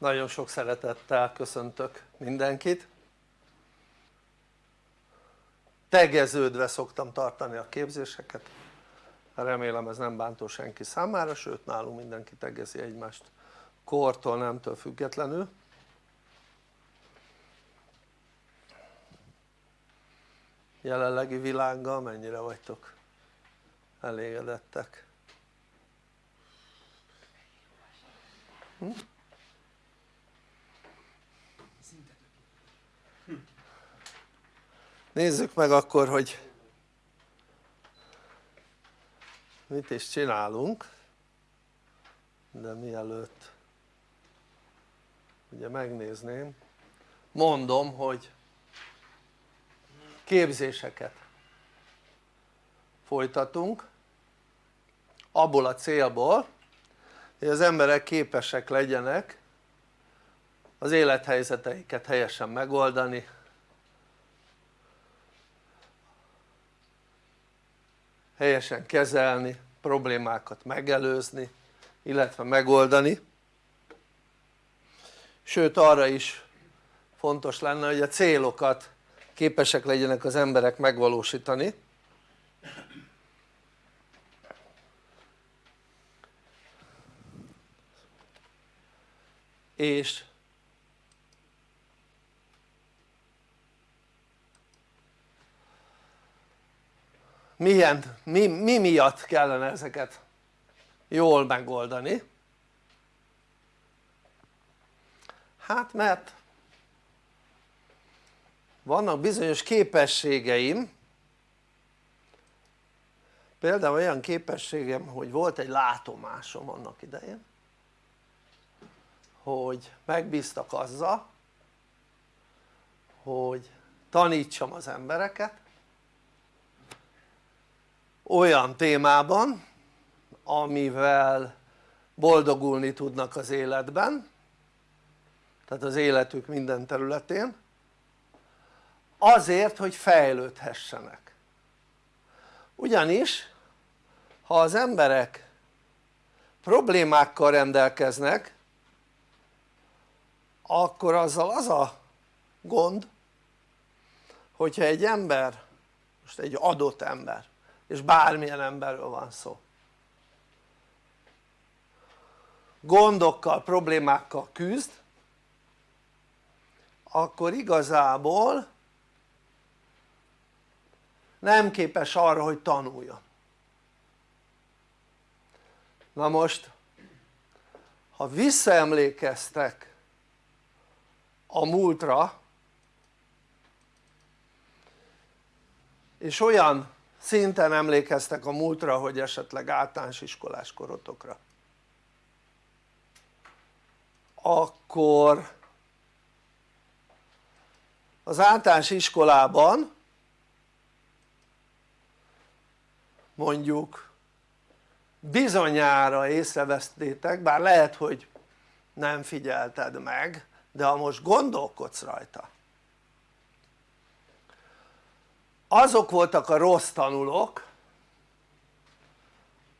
nagyon sok szeretettel köszöntök mindenkit tegeződve szoktam tartani a képzéseket remélem ez nem bántó senki számára sőt nálunk mindenki tegezi egymást kortól nemtől függetlenül jelenlegi világgal mennyire vagytok elégedettek? Hm? Nézzük meg akkor hogy mit is csinálunk. De mielőtt ugye megnézném mondom hogy képzéseket folytatunk abból a célból hogy az emberek képesek legyenek az élethelyzeteiket helyesen megoldani helyesen kezelni, problémákat megelőzni illetve megoldani. Sőt arra is fontos lenne hogy a célokat képesek legyenek az emberek megvalósítani. És milyen, mi, mi miatt kellene ezeket jól megoldani? hát mert vannak bizonyos képességeim például olyan képességem hogy volt egy látomásom annak idején hogy megbíztak azzal hogy tanítsam az embereket olyan témában amivel boldogulni tudnak az életben tehát az életük minden területén azért hogy fejlődhessenek. Ugyanis ha az emberek problémákkal rendelkeznek akkor azzal az a gond hogyha egy ember most egy adott ember és bármilyen emberről van szó. Gondokkal, problémákkal küzd akkor igazából nem képes arra hogy tanuljon. Na most ha visszaemlékeztek a múltra és olyan szinten emlékeztek a múltra hogy esetleg általános iskolás korotokra. Akkor az általános iskolában mondjuk bizonyára észrevesztétek, bár lehet hogy nem figyelted meg de ha most gondolkodsz rajta azok voltak a rossz tanulók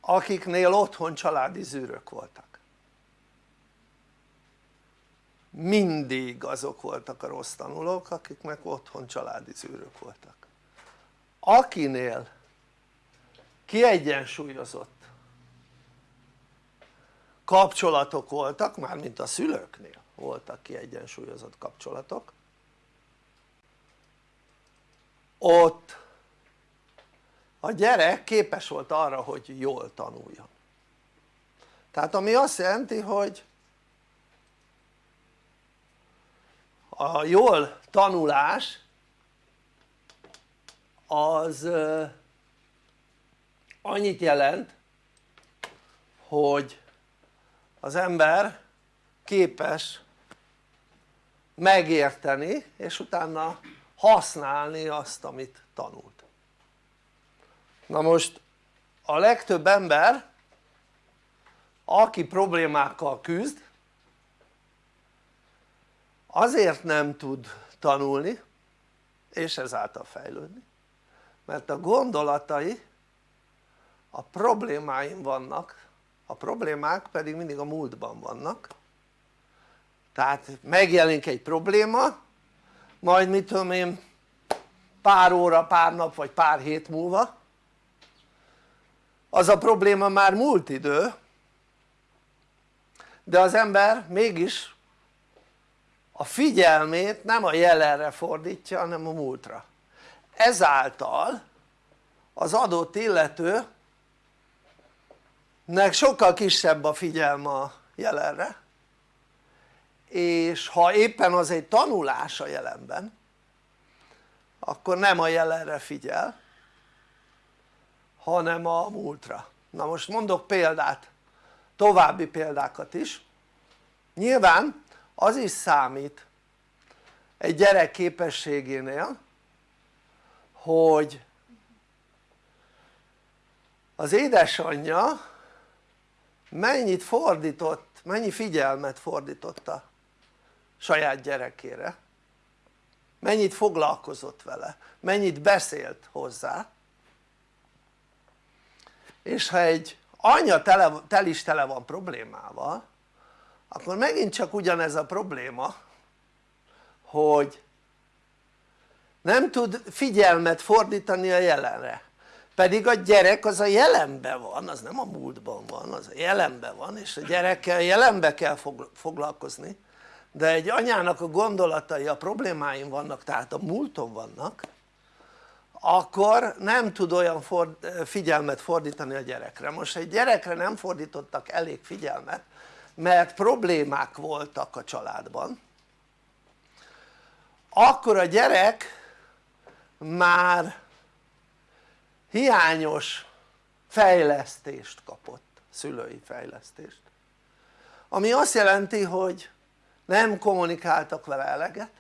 akiknél otthon családi zűrök voltak. Mindig azok voltak a rossz tanulók akiknek otthon családi zűrök voltak. Akinél kiegyensúlyozott kapcsolatok voltak, mármint a szülőknél voltak kiegyensúlyozott kapcsolatok ott a gyerek képes volt arra hogy jól tanuljon. Tehát ami azt jelenti hogy a jól tanulás az annyit jelent hogy az ember képes megérteni és utána használni azt amit tanult. Na most a legtöbb ember aki problémákkal küzd azért nem tud tanulni és ezáltal fejlődni mert a gondolatai a problémáim vannak a problémák pedig mindig a múltban vannak. Tehát megjelenik egy probléma majd mit tudom én pár óra, pár nap vagy pár hét múlva. Az a probléma már múlt idő de az ember mégis a figyelmét nem a jelenre fordítja hanem a múltra. Ezáltal az adott illető nek sokkal kisebb a figyelme a jelenre és ha éppen az egy tanulás a jelenben akkor nem a jelenre figyel hanem a múltra. Na most mondok példát további példákat is. Nyilván az is számít egy gyerek képességénél hogy az édesanyja mennyit fordított, mennyi figyelmet fordított a saját gyerekére. Mennyit foglalkozott vele, mennyit beszélt hozzá. És ha egy anya tele, tel is tele van problémával akkor megint csak ugyanez a probléma hogy nem tud figyelmet fordítani a jelenre. Pedig a gyerek az a jelenben van, az nem a múltban van, az a jelenben van és a gyerekkel jelenbe kell foglalkozni de egy anyának a gondolatai, a problémáim vannak tehát a múlton vannak akkor nem tud olyan figyelmet fordítani a gyerekre. Most egy gyerekre nem fordítottak elég figyelmet mert problémák voltak a családban. Akkor a gyerek már hiányos fejlesztést kapott, szülői fejlesztést. Ami azt jelenti hogy nem kommunikáltak vele eleget.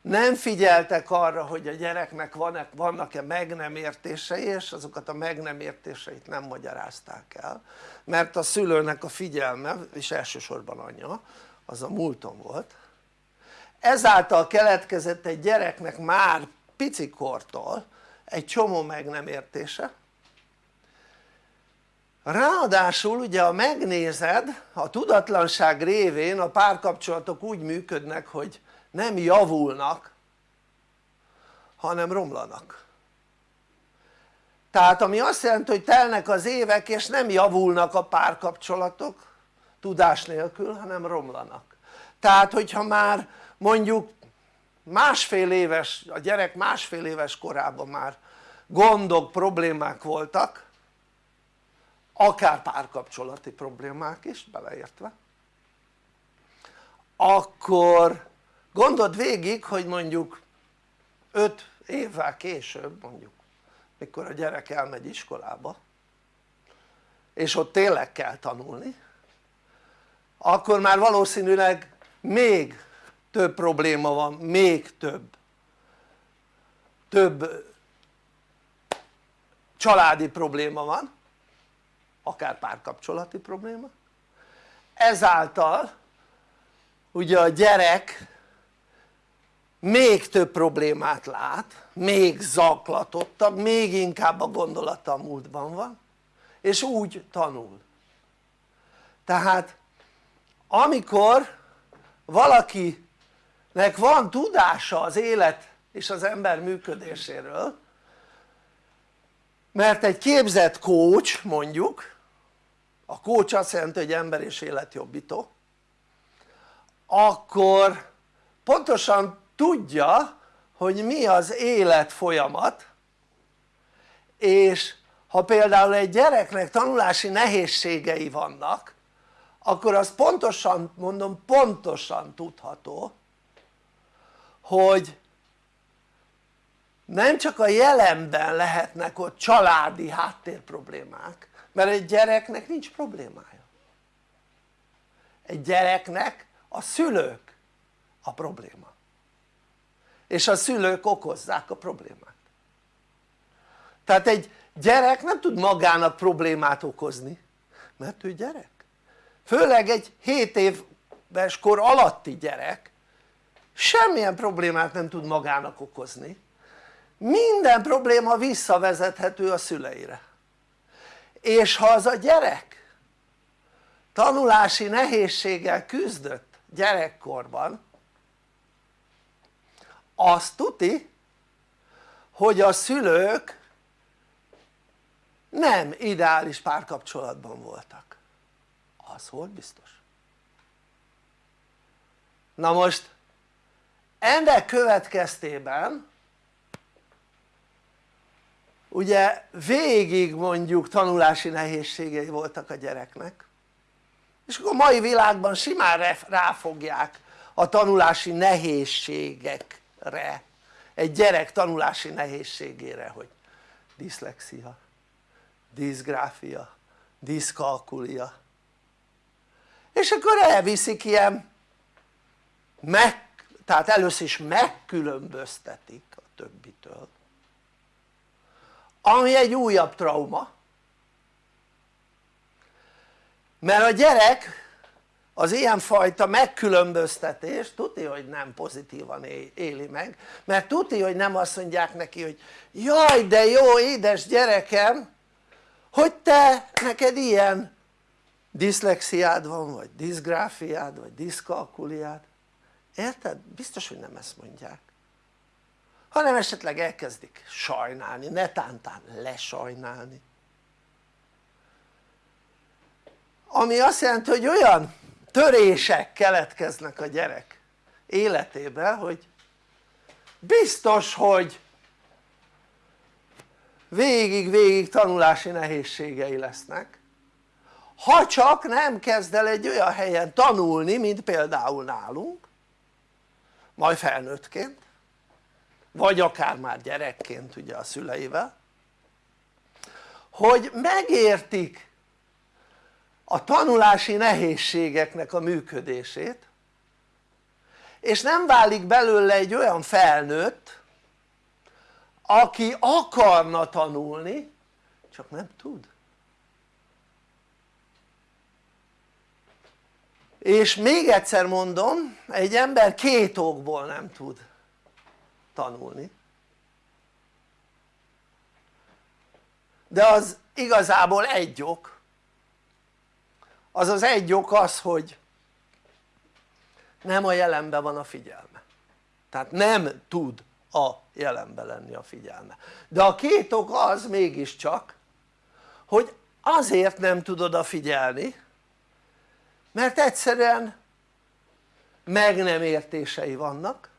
Nem figyeltek arra hogy a gyereknek vannak-e meg nem értései és azokat a meg nem értéseit nem magyarázták el mert a szülőnek a figyelme és elsősorban anyja az a múlton volt. Ezáltal keletkezett egy gyereknek már picikortól egy csomó meg nem értése ráadásul ugye ha megnézed a tudatlanság révén a párkapcsolatok úgy működnek hogy nem javulnak hanem romlanak. Tehát ami azt jelenti hogy telnek az évek és nem javulnak a párkapcsolatok tudás nélkül hanem romlanak. Tehát hogyha már mondjuk másfél éves, a gyerek másfél éves korában már gondok, problémák voltak akár párkapcsolati problémák is beleértve. Akkor gondold végig hogy mondjuk 5 évvel később mondjuk mikor a gyerek elmegy iskolába és ott tényleg kell tanulni akkor már valószínűleg még több probléma van, még több több családi probléma van akár párkapcsolati probléma. Ezáltal ugye a gyerek még több problémát lát, még zaklatottabb, még inkább a gondolata a múltban van és úgy tanul. Tehát amikor valakinek van tudása az élet és az ember működéséről mert egy képzett coach mondjuk a coach azt jelenti hogy ember és életjobbító akkor pontosan tudja hogy mi az élet folyamat és ha például egy gyereknek tanulási nehézségei vannak akkor az pontosan, mondom pontosan tudható hogy nem csak a jelenben lehetnek ott családi háttér problémák mert egy gyereknek nincs problémája. Egy gyereknek a szülők a probléma. És a szülők okozzák a problémát. Tehát egy gyerek nem tud magának problémát okozni mert ő gyerek. Főleg egy 7 éves kor alatti gyerek semmilyen problémát nem tud magának okozni. Minden probléma visszavezethető a szüleire és ha az a gyerek tanulási nehézséggel küzdött gyerekkorban azt tuti hogy a szülők nem ideális párkapcsolatban voltak. Az volt biztos. Na most ennek következtében ugye végig mondjuk tanulási nehézségei voltak a gyereknek. És akkor a mai világban simán ráfogják a tanulási nehézségekre. Egy gyerek tanulási nehézségére hogy diszlexia, diszgráfia, diszkalkulia. És akkor elviszik ilyen meg, tehát először is megkülönböztetik a többitől ami egy újabb trauma. Mert a gyerek az ilyenfajta megkülönböztetés tuti hogy nem pozitívan éli meg mert tuti hogy nem azt mondják neki hogy jaj de jó édes gyerekem hogy te neked ilyen diszlexiád van vagy diszgráfiád vagy diszkalkuliád? Érted? biztos hogy nem ezt mondják hanem esetleg elkezdik sajnálni, netántán lesajnálni. Ami azt jelenti hogy olyan törések keletkeznek a gyerek életében hogy biztos hogy végig-végig tanulási nehézségei lesznek ha csak nem kezd el egy olyan helyen tanulni mint például nálunk majd felnőttként vagy akár már gyerekként ugye a szüleivel hogy megértik a tanulási nehézségeknek a működését és nem válik belőle egy olyan felnőtt aki akarna tanulni csak nem tud. És még egyszer mondom egy ember két okból nem tud tanulni. De az igazából egy ok. Az az egy ok az hogy nem a jelenben van a figyelme. Tehát nem tud a jelenben lenni a figyelme. De a két ok az mégiscsak hogy azért nem tud odafigyelni mert egyszerűen meg nem értései vannak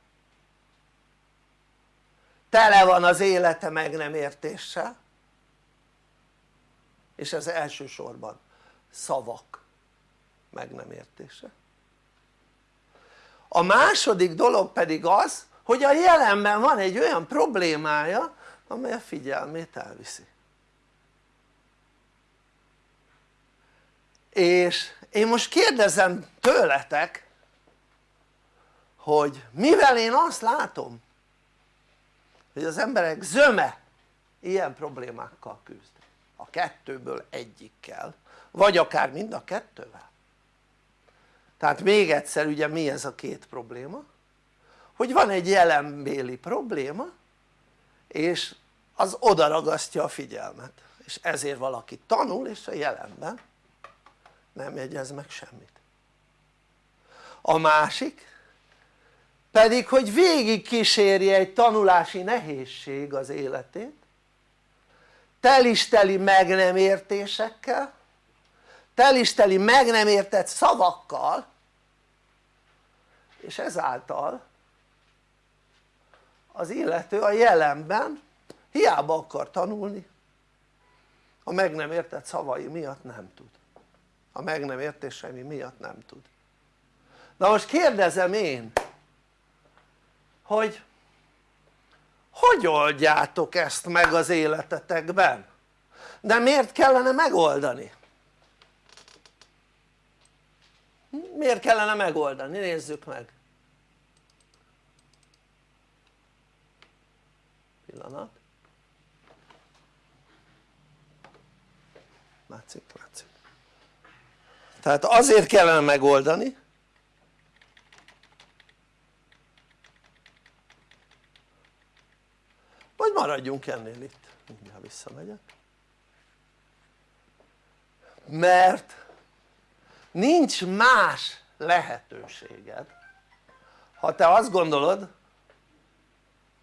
tele van az élete meg nem értéssel. És ez elsősorban szavak meg nem értése. A második dolog pedig az hogy a jelenben van egy olyan problémája amely a figyelmét elviszi. És én most kérdezem tőletek hogy mivel én azt látom hogy az emberek zöme ilyen problémákkal küzd. A kettőből egyikkel vagy akár mind a kettővel. Tehát még egyszer ugye mi ez a két probléma? Hogy van egy jelenbéli probléma és az oda ragasztja a figyelmet. És ezért valaki tanul és a jelenben nem jegyez meg semmit. A másik pedig hogy végig kísérje egy tanulási nehézség az életét. Telisteli meg nem értésekkel. Telisteli meg nem értett szavakkal. És ezáltal az illető a jelenben hiába akar tanulni. A meg nem értett szavai miatt nem tud. A meg nem értései miatt nem tud. Na most kérdezem én hogy hogy oldjátok ezt meg az életetekben? de miért kellene megoldani? miért kellene megoldani? nézzük meg pillanat látszik? látszik tehát azért kellene megoldani vagy maradjunk ennél itt. Mindjárt visszamegyek. Mert nincs más lehetőséged. Ha te azt gondolod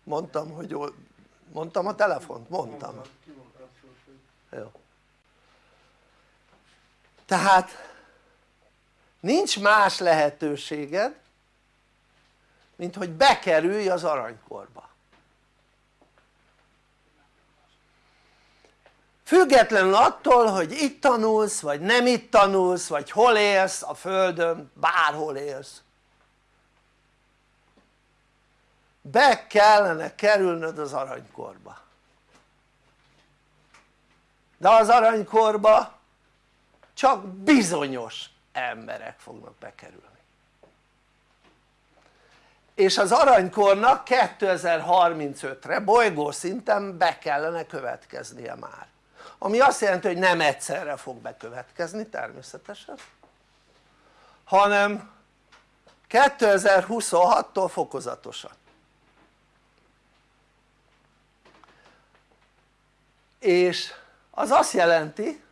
mondtam hogy mondtam a telefont? mondtam. Jó. Tehát nincs más lehetőséged mint hogy bekerülj az aranykorba függetlenül attól hogy itt tanulsz vagy nem itt tanulsz vagy hol élsz a földön bárhol élsz. Be kellene kerülnöd az aranykorba. De az aranykorba csak bizonyos emberek fognak bekerülni. És az aranykornak 2035-re bolygó szinten be kellene következnie már ami azt jelenti hogy nem egyszerre fog bekövetkezni természetesen hanem 2026-tól fokozatosan. És az azt jelenti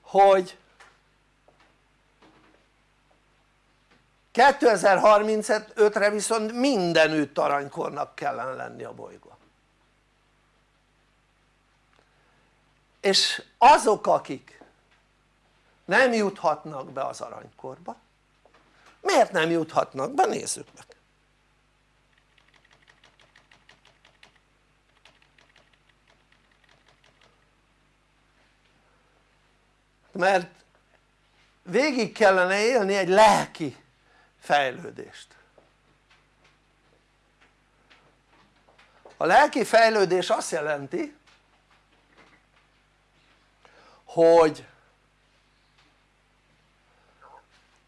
hogy 2035-re viszont mindenütt aranykornak kellene lenni a bolygó és azok akik nem juthatnak be az aranykorba miért nem juthatnak be? nézzük meg mert végig kellene élni egy lelki fejlődést a lelki fejlődés azt jelenti hogy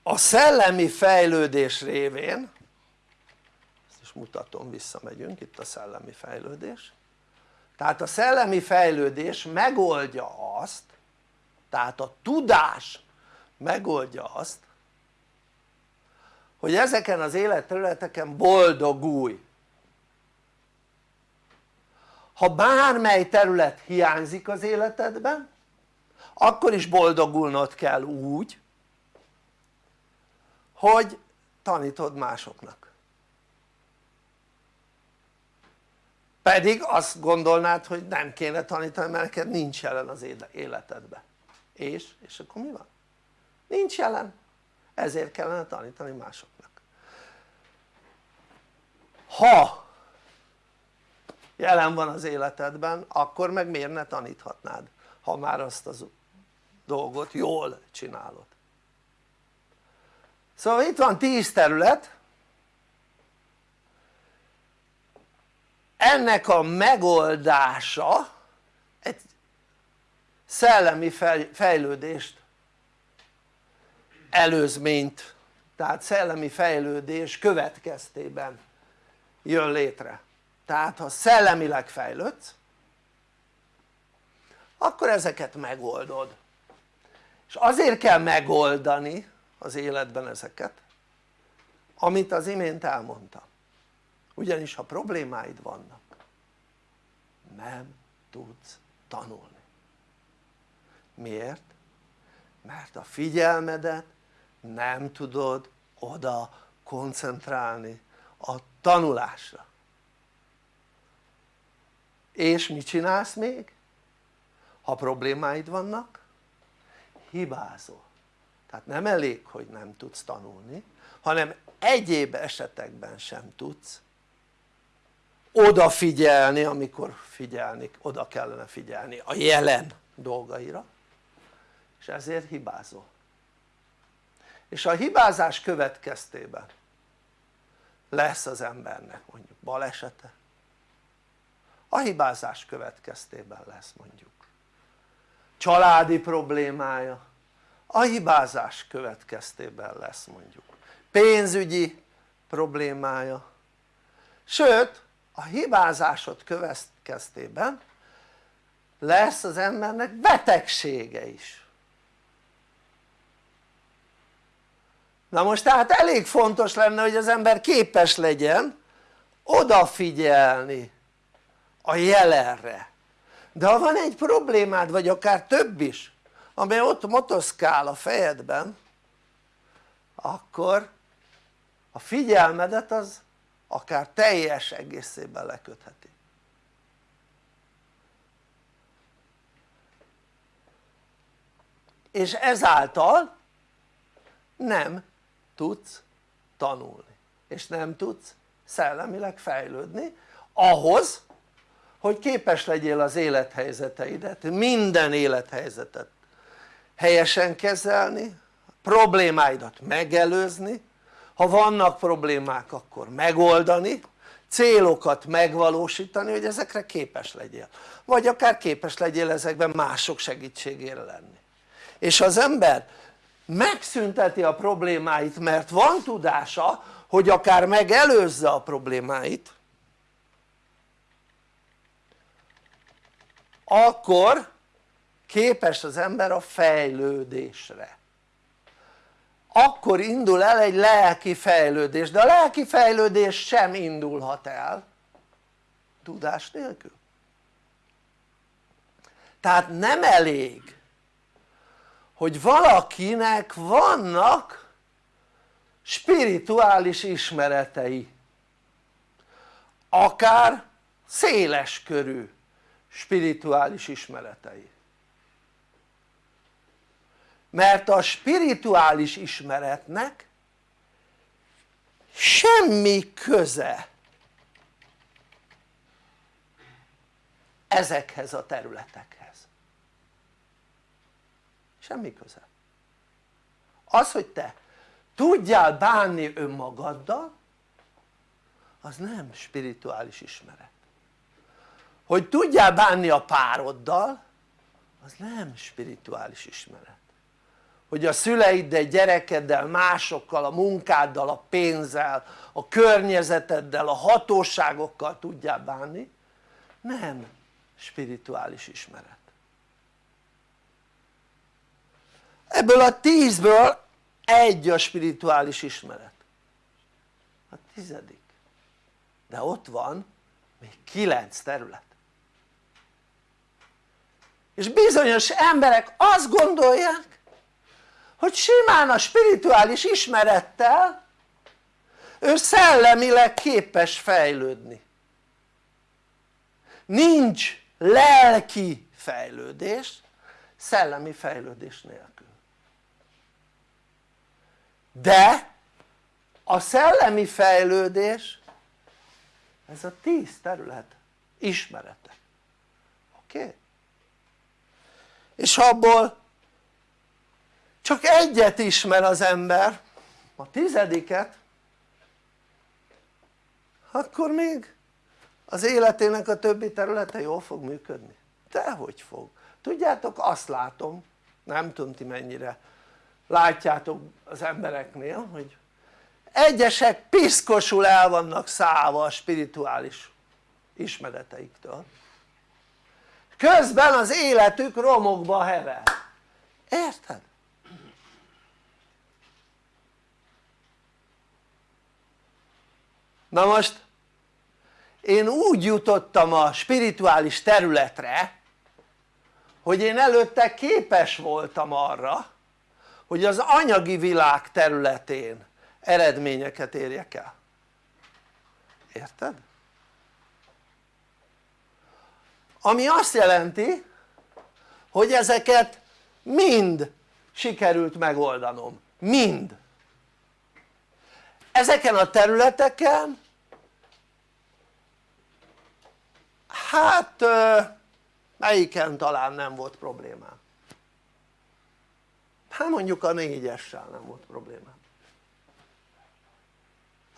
a szellemi fejlődés révén ezt is mutatom visszamegyünk itt a szellemi fejlődés. Tehát a szellemi fejlődés megoldja azt tehát a tudás megoldja azt hogy ezeken az életterületeken boldogulj ha bármely terület hiányzik az életedben akkor is boldogulnod kell úgy hogy tanítod másoknak pedig azt gondolnád hogy nem kéne tanítani mert neked nincs jelen az életedben és? és akkor mi van? nincs jelen ezért kellene tanítani másoknak ha jelen van az életedben akkor meg miért ne taníthatnád ha már azt az dolgot jól csinálod. Szóval itt van 10 terület. Ennek a megoldása egy szellemi fejlődést előzményt tehát szellemi fejlődés következtében jön létre. Tehát ha szellemileg fejlődsz akkor ezeket megoldod és azért kell megoldani az életben ezeket amit az imént elmondtam ugyanis ha problémáid vannak nem tudsz tanulni miért? mert a figyelmedet nem tudod oda koncentrálni a tanulásra és mit csinálsz még? ha problémáid vannak hibázol. Tehát nem elég hogy nem tudsz tanulni hanem egyéb esetekben sem tudsz odafigyelni amikor figyelni, oda kellene figyelni a jelen dolgaira és ezért hibázol. És a hibázás következtében lesz az embernek mondjuk balesete. A hibázás következtében lesz mondjuk családi problémája. A hibázás következtében lesz mondjuk. Pénzügyi problémája. Sőt a hibázásod következtében lesz az embernek betegsége is. Na most tehát elég fontos lenne hogy az ember képes legyen odafigyelni a jelenre de ha van egy problémád vagy akár több is amely ott motoszkál a fejedben akkor a figyelmedet az akár teljes egészében lekötheti. És ezáltal nem tudsz tanulni és nem tudsz szellemileg fejlődni ahhoz hogy képes legyél az élethelyzeteidet, minden élethelyzetet helyesen kezelni, problémáidat megelőzni, ha vannak problémák akkor megoldani, célokat megvalósítani hogy ezekre képes legyél. Vagy akár képes legyél ezekben mások segítségére lenni. És az ember megszünteti a problémáit mert van tudása hogy akár megelőzze a problémáit akkor képes az ember a fejlődésre. Akkor indul el egy lelki fejlődés, de a lelki fejlődés sem indulhat el tudás nélkül. Tehát nem elég hogy valakinek vannak spirituális ismeretei akár széles körű spirituális ismeretei. Mert a spirituális ismeretnek semmi köze ezekhez a területekhez. Semmi köze. Az hogy te tudjál bánni önmagaddal az nem spirituális ismeret hogy tudjál bánni a pároddal az nem spirituális ismeret. Hogy a szüleiddel, gyerekeddel, másokkal, a munkáddal, a pénzzel, a környezeteddel, a hatóságokkal tudjál bánni nem spirituális ismeret. Ebből a tízből egy a spirituális ismeret. A tizedik. De ott van még kilenc terület és bizonyos emberek azt gondolják hogy simán a spirituális ismerettel ő szellemileg képes fejlődni nincs lelki fejlődés szellemi fejlődés nélkül de a szellemi fejlődés ez a tíz terület ismerete oké? Okay? És abból csak egyet ismer az ember. A tizediket akkor még az életének a többi területe jól fog működni. Dehogy fog. Tudjátok azt látom nem tudom ti mennyire látjátok az embereknél hogy egyesek piszkosul el vannak szállva a spirituális ismereteiktől közben az életük romokba hever érted? na most én úgy jutottam a spirituális területre hogy én előtte képes voltam arra hogy az anyagi világ területén eredményeket érjek el érted? Ami azt jelenti hogy ezeket mind sikerült megoldanom, mind. Ezeken a területeken hát melyiken talán nem volt problémám. Hát mondjuk a négyessel nem volt problémám.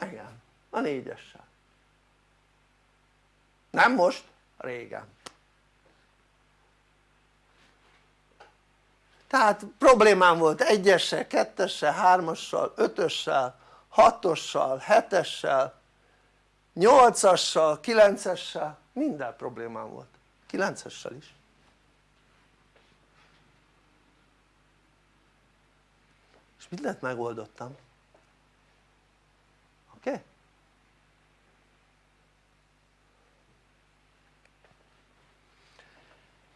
Igen a négyessel. Nem most, régen tehát problémám volt egyessel, kettessel, hármassal, ötössel, hatossal, hetessel, nyolcassal, kilencessel minden problémám volt, kilencessel is és mindent megoldottam oké? Okay?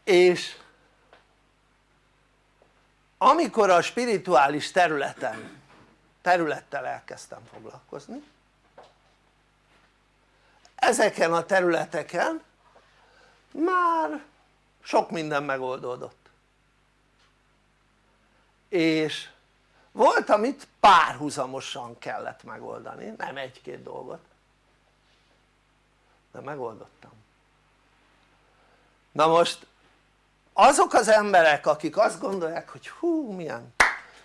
és amikor a spirituális területen területtel elkezdtem foglalkozni ezeken a területeken már sok minden megoldódott. És volt amit párhuzamosan kellett megoldani, nem egy-két dolgot de megoldottam. Na most azok az emberek akik azt gondolják hogy hú milyen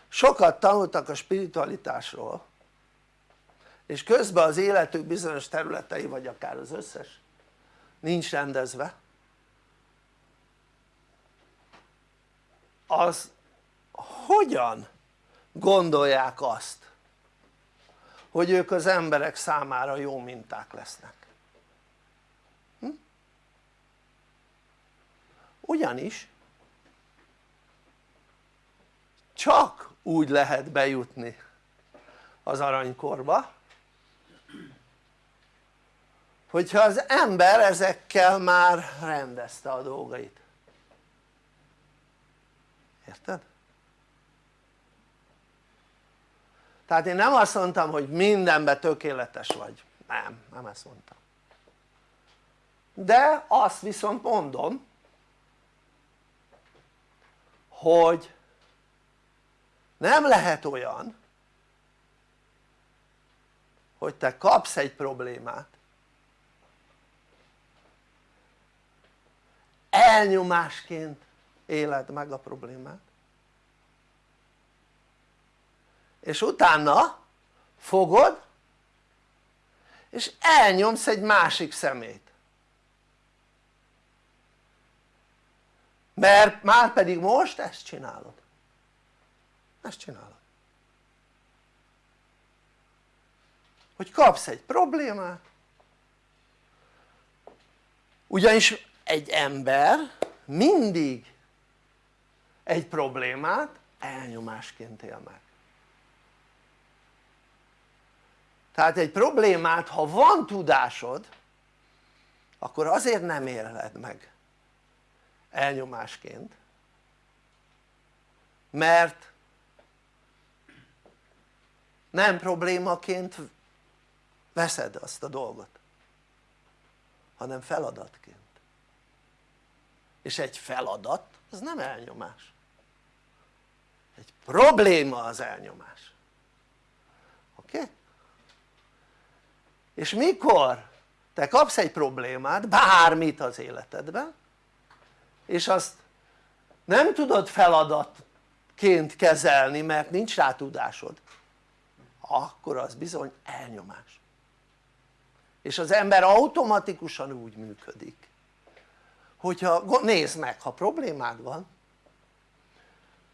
sokat tanultak a spiritualitásról és közben az életük bizonyos területei vagy akár az összes nincs rendezve az hogyan gondolják azt hogy ők az emberek számára jó minták lesznek ugyanis csak úgy lehet bejutni az aranykorba hogyha az ember ezekkel már rendezte a dolgait. Érted? tehát én nem azt mondtam hogy mindenben tökéletes vagy, nem, nem ezt mondtam. De azt viszont mondom hogy nem lehet olyan hogy te kapsz egy problémát. Elnyomásként éled meg a problémát. És utána fogod és elnyomsz egy másik szemét mert már pedig most ezt csinálod. Ezt csinálod. Hogy kapsz egy problémát. Ugyanis egy ember mindig egy problémát elnyomásként él meg. Tehát egy problémát ha van tudásod akkor azért nem éled meg elnyomásként. Mert nem problémaként veszed azt a dolgot hanem feladatként. És egy feladat az nem elnyomás. Egy probléma az elnyomás. Oké? És mikor te kapsz egy problémát bármit az életedben és azt nem tudod feladatként kezelni mert nincs rá tudásod. Akkor az bizony elnyomás. És az ember automatikusan úgy működik hogyha nézd meg ha problémád van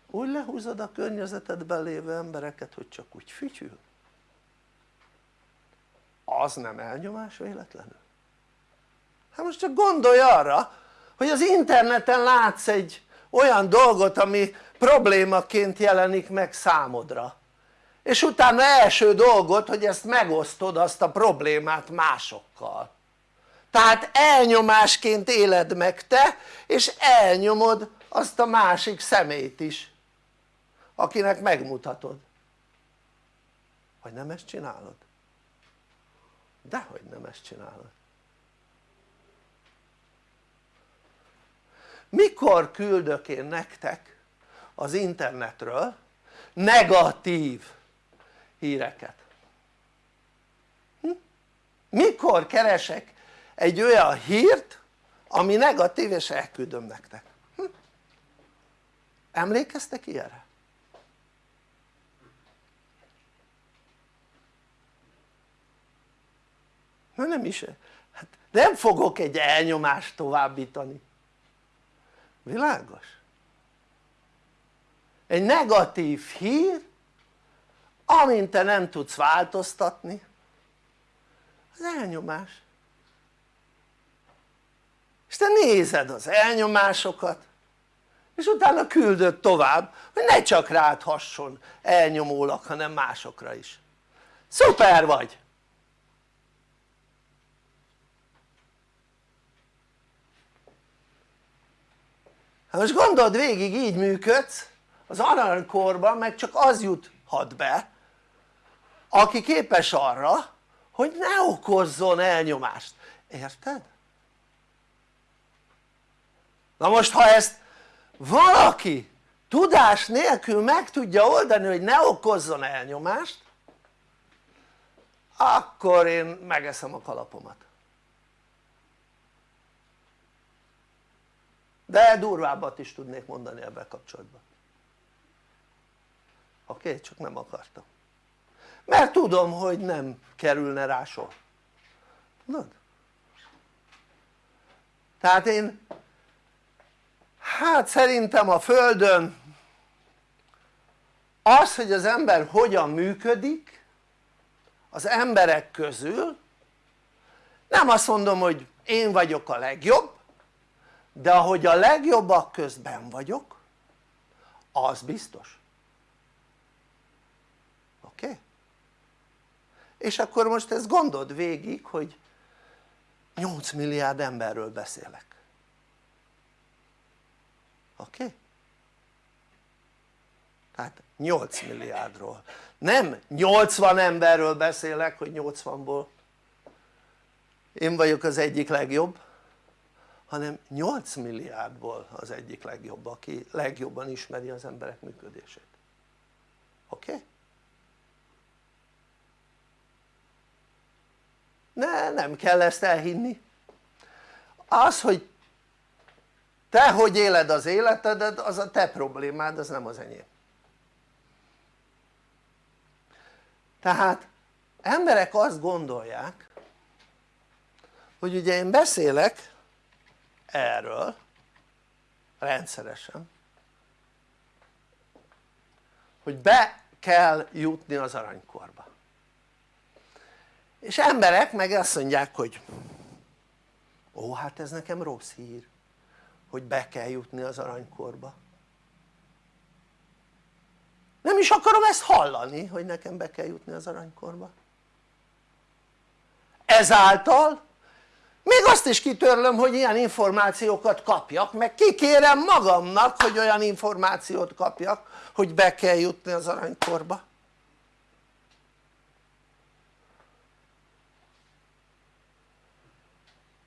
úgy lehúzod a környezetedben lévő embereket hogy csak úgy fütyül. Az nem elnyomás véletlenül? hát most csak gondolj arra hogy az interneten látsz egy olyan dolgot ami problémaként jelenik meg számodra. És utána első dolgot hogy ezt megosztod azt a problémát másokkal. Tehát elnyomásként éled meg te és elnyomod azt a másik szemét is akinek megmutatod. Vagy nem ezt csinálod? dehogy nem ezt csinálod mikor küldök én nektek az internetről negatív híreket? Hm? mikor keresek egy olyan hírt ami negatív és elküldöm nektek? Hm? emlékeztek ilyenre? na nem is, hát nem fogok egy elnyomást továbbítani világos? egy negatív hír amint te nem tudsz változtatni az elnyomás és te nézed az elnyomásokat és utána küldöd tovább hogy ne csak rád hasson elnyomólag hanem másokra is szuper vagy! Hát most gondold végig így működsz. Az aranykorban meg csak az juthat be aki képes arra hogy ne okozzon elnyomást, érted? na most ha ezt valaki tudás nélkül meg tudja oldani hogy ne okozzon elnyomást akkor én megeszem a kalapomat de durvábbat is tudnék mondani ebben kapcsolatban oké? Okay? csak nem akartam mert tudom hogy nem kerülne rá sor tudod? tehát én hát szerintem a földön az hogy az ember hogyan működik az emberek közül nem azt mondom hogy én vagyok a legjobb de ahogy a legjobbak közben vagyok az biztos oké? Okay? és akkor most ezt gondold végig hogy 8 milliárd emberről beszélek oké? Okay? tehát 8 milliárdról nem 80 emberről beszélek hogy 80-ból én vagyok az egyik legjobb hanem 8 milliárdból az egyik legjobb aki legjobban ismeri az emberek működését oké? Okay? ne, nem kell ezt elhinni az hogy te hogy éled az életedet az a te problémád az nem az enyém tehát emberek azt gondolják hogy ugye én beszélek erről. Rendszeresen. Hogy be kell jutni az aranykorba. És emberek meg azt mondják hogy ó hát ez nekem rossz hír hogy be kell jutni az aranykorba. Nem is akarom ezt hallani hogy nekem be kell jutni az aranykorba. Ezáltal még azt is kitörlöm hogy ilyen információkat kapjak meg kikérem magamnak hogy olyan információt kapjak hogy be kell jutni az aranykorba.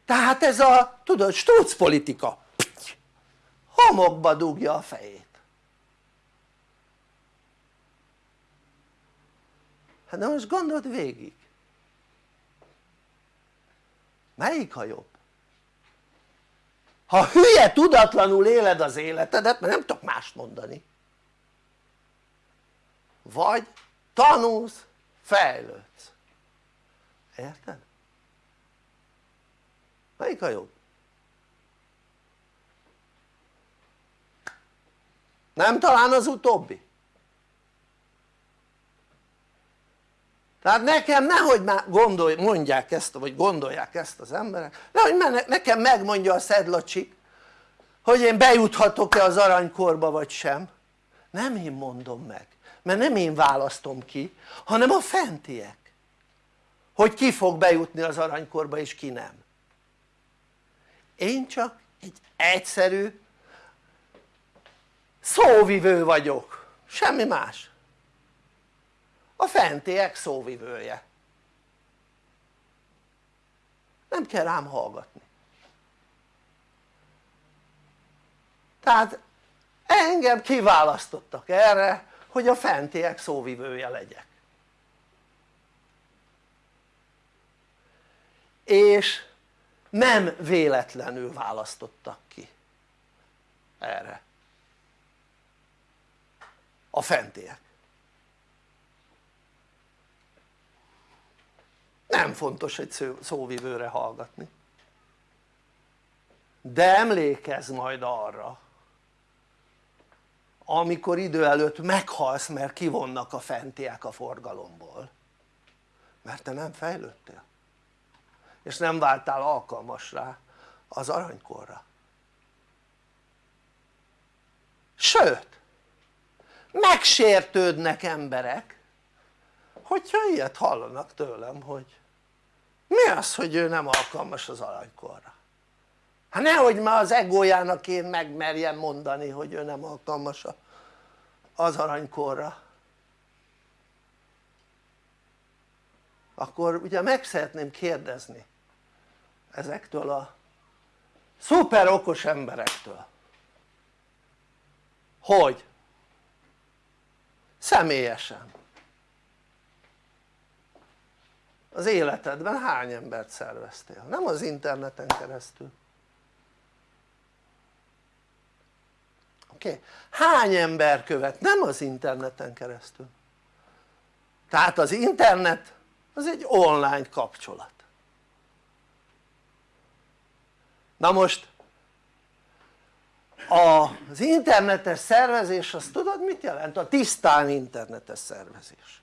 Tehát ez a tudod struc politika. Homokba dugja a fejét. Hát de most gondold végig melyik a jobb? ha hülye tudatlanul éled az életedet mert nem tudok mást mondani vagy tanulsz fejlődsz érted? melyik a jobb? nem talán az utóbbi? Tehát nekem nehogy már gondolj, mondják ezt vagy gondolják ezt az emberek nehogy nekem megmondja a szedlacsik hogy én bejuthatok-e az aranykorba vagy sem. Nem én mondom meg mert nem én választom ki hanem a fentiek hogy ki fog bejutni az aranykorba és ki nem. Én csak egy egyszerű szóvivő vagyok, semmi más a fentiek szóvivője nem kell rám hallgatni. Tehát engem kiválasztottak erre hogy a fentiek szóvivője legyek. És nem véletlenül választottak ki erre. A fentiek nem fontos egy szóvivőre hallgatni. De emlékezz majd arra amikor idő előtt meghalsz mert kivonnak a fentiek a forgalomból. Mert te nem fejlődtél. És nem váltál alkalmas rá az aranykorra. Sőt megsértődnek emberek hogyha ilyet hallanak tőlem hogy mi az hogy ő nem alkalmas az aranykorra? Hát nehogy már az egójának én megmerjem mondani hogy ő nem alkalmas az aranykorra. Akkor ugye meg szeretném kérdezni ezektől a szuper okos emberektől hogy személyesen az életedben hány embert szerveztél? nem az interneten keresztül oké? Hány ember követ? nem az interneten keresztül tehát az internet az egy online kapcsolat na most az internetes szervezés azt tudod mit jelent? a tisztán internetes szervezés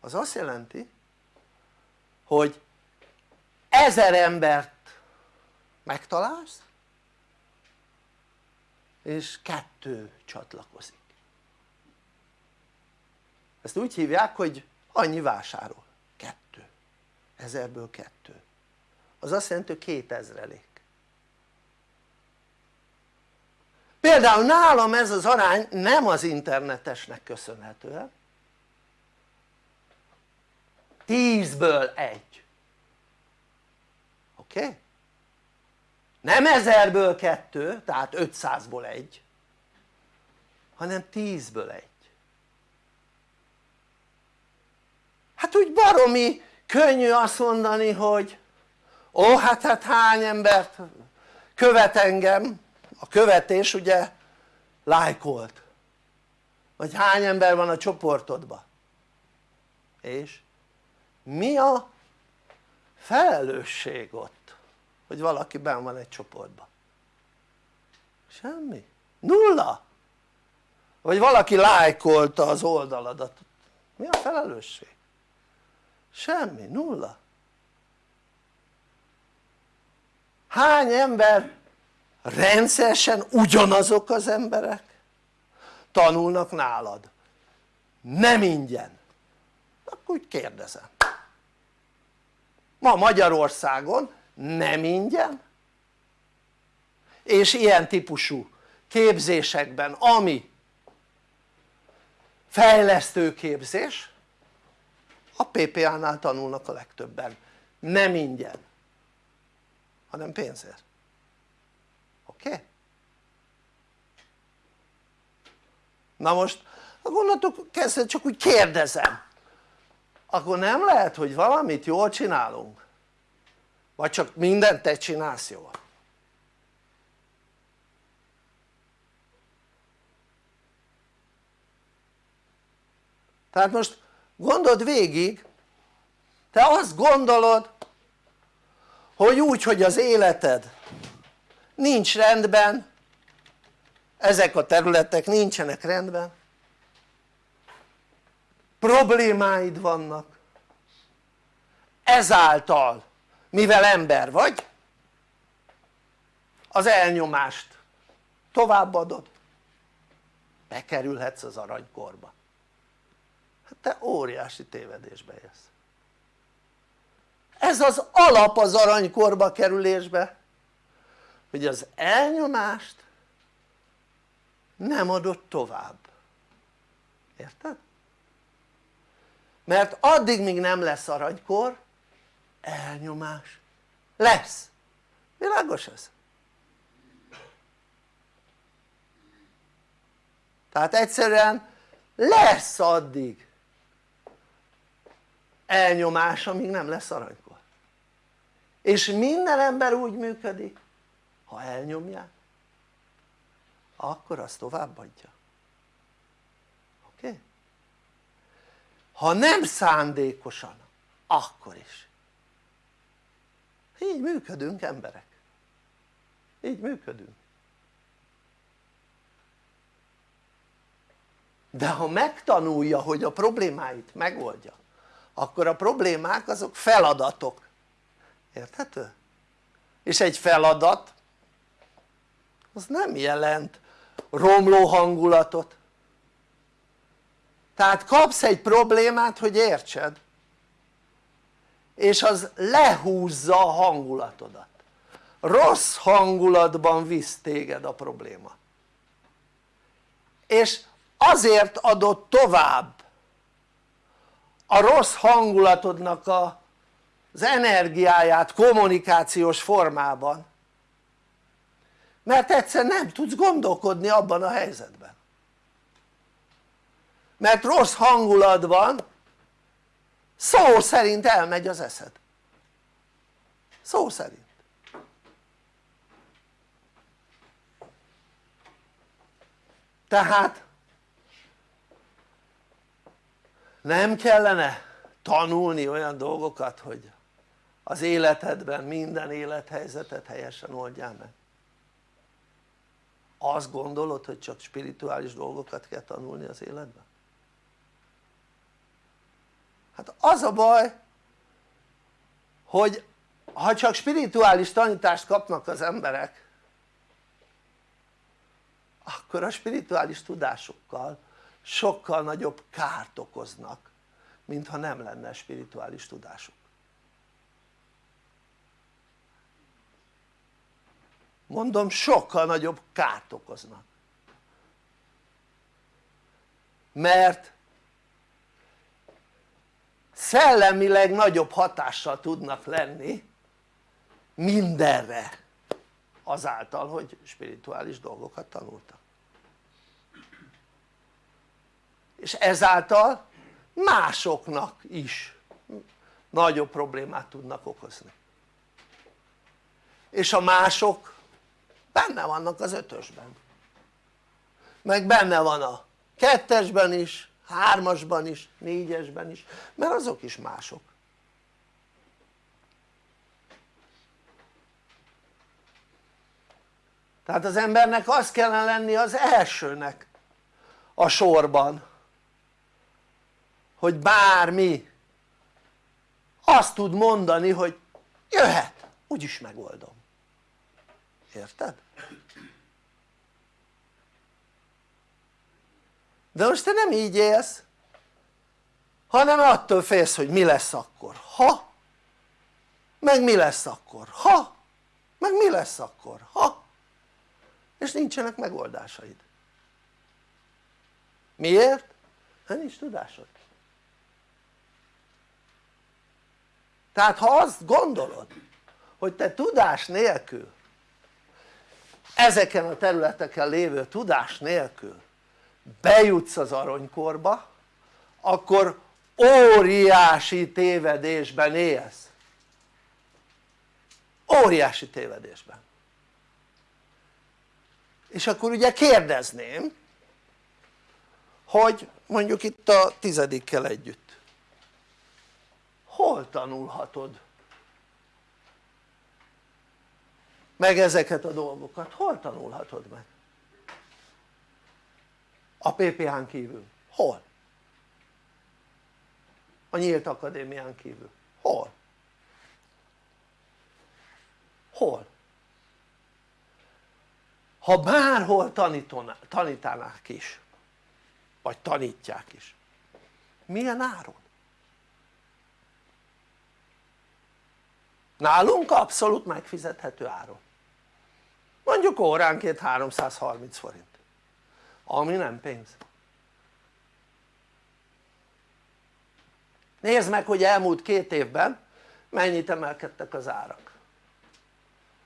az azt jelenti hogy ezer embert megtalálsz és kettő csatlakozik. Ezt úgy hívják hogy annyi vásárol, kettő, ezerből kettő. Az azt jelenti hogy kétezrelék. Például nálam ez az arány nem az internetesnek köszönhetően tízből egy. Oké? Okay? nem ezerből kettő tehát 500-ból egy hanem tízből egy. Hát úgy baromi könnyű azt mondani hogy ó hát, hát hány embert követ engem? A követés ugye lájkolt. Vagy hány ember van a csoportodban? És mi a felelősség ott hogy valaki benn van egy csoportban? Semmi, nulla. Vagy valaki lájkolta az oldaladat. Mi a felelősség? semmi, nulla. Hány ember rendszeresen ugyanazok az emberek? Tanulnak nálad. Nem ingyen. Akkor úgy kérdezem ma Magyarországon nem ingyen. És ilyen típusú képzésekben ami fejlesztő képzés a PPA-nál tanulnak a legtöbben. Nem ingyen hanem pénzért. Oké? Na most onnantól kezdve csak úgy kérdezem akkor nem lehet hogy valamit jól csinálunk? Vagy csak mindent te csinálsz jól? Tehát most gondold végig te azt gondolod hogy úgy hogy az életed nincs rendben ezek a területek nincsenek rendben problémáid vannak. Ezáltal mivel ember vagy az elnyomást továbbadod bekerülhetsz az aranykorba. Hát te óriási tévedésbe élsz. Ez az alap az aranykorba kerülésbe hogy az elnyomást nem adott tovább. Érted? Mert addig míg nem lesz aranykor elnyomás lesz, világos ez? tehát egyszerűen lesz addig elnyomás amíg nem lesz aranykor. És minden ember úgy működik ha elnyomják akkor azt továbbadja oké? Okay? Ha nem szándékosan akkor is. Így működünk emberek. Így működünk. De ha megtanulja hogy a problémáit megoldja akkor a problémák azok feladatok. Érthető? és egy feladat az nem jelent romló hangulatot tehát kapsz egy problémát hogy értsed. És az lehúzza a hangulatodat. Rossz hangulatban visz téged a probléma. És azért adott tovább a rossz hangulatodnak a, az energiáját kommunikációs formában mert egyszer nem tudsz gondolkodni abban a helyzetben mert rossz hangulatban szó szerint elmegy az eszed. Szó szerint. Tehát nem kellene tanulni olyan dolgokat hogy az életedben minden élethelyzetet helyesen oldjál meg. Azt gondolod hogy csak spirituális dolgokat kell tanulni az életben? Hát az a baj hogy ha csak spirituális tanítást kapnak az emberek akkor a spirituális tudásokkal sokkal nagyobb kárt okoznak mintha nem lenne spirituális tudásuk. Mondom sokkal nagyobb kárt okoznak. Mert szellemileg nagyobb hatással tudnak lenni mindenre azáltal hogy spirituális dolgokat tanultak. És ezáltal másoknak is nagyobb problémát tudnak okozni. És a mások benne vannak az ötösben. Meg benne van a kettesben is, hármasban is, négyesben is mert azok is mások tehát az embernek az kellene lenni az elsőnek a sorban hogy bármi azt tud mondani hogy jöhet úgyis megoldom érted? De most te nem így élsz hanem attól félsz hogy mi lesz akkor. Ha? Meg mi lesz akkor? Ha? Meg mi lesz akkor? Ha? És nincsenek megoldásaid. Miért? hát nincs tudásod. Tehát ha azt gondolod hogy te tudás nélkül ezeken a területeken lévő tudás nélkül bejutsz az aranykorba akkor óriási tévedésben élsz óriási tévedésben és akkor ugye kérdezném hogy mondjuk itt a tizedikkel együtt hol tanulhatod meg ezeket a dolgokat? hol tanulhatod meg? A PPH-n kívül, hol? a nyílt akadémián kívül, hol? hol? ha bárhol tanítanák is vagy tanítják is milyen áron? nálunk abszolút megfizethető áron mondjuk óránként 330 forint ami nem pénz. Nézd meg hogy elmúlt két évben mennyit emelkedtek az árak.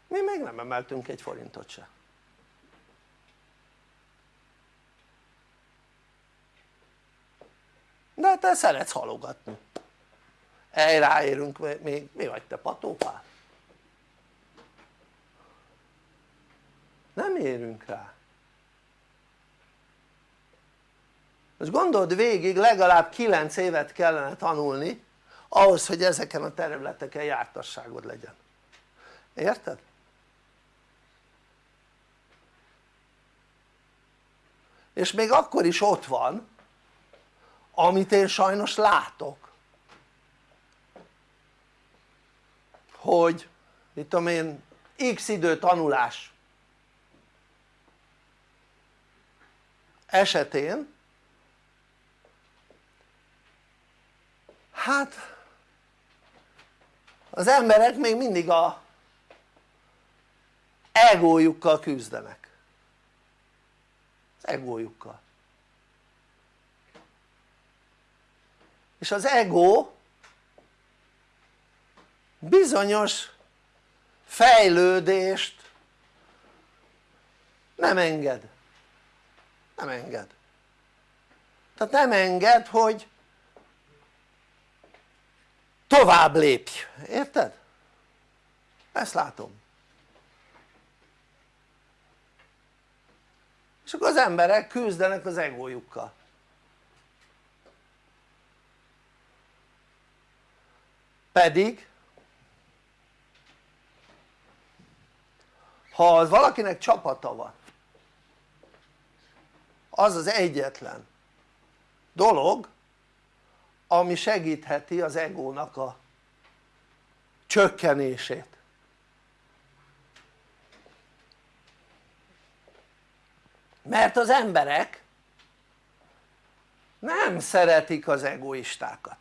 Mi még nem emeltünk egy forintot se. De te szeretsz halogatni. El ráérünk még, mi vagy te patópál? nem érünk rá most gondold végig legalább 9 évet kellene tanulni ahhoz hogy ezeken a területeken jártasságod legyen érted? és még akkor is ott van amit én sajnos látok hogy mit tudom én x idő tanulás esetén hát az emberek még mindig a egójukkal küzdenek. Az egójukkal. És az ego bizonyos fejlődést nem enged. Nem enged. Tehát nem enged hogy tovább lépj, érted? ezt látom. És akkor az emberek küzdenek az egójukkal. Pedig ha az valakinek csapata van az az egyetlen dolog ami segítheti az egónak a csökkenését. Mert az emberek nem szeretik az egoistákat.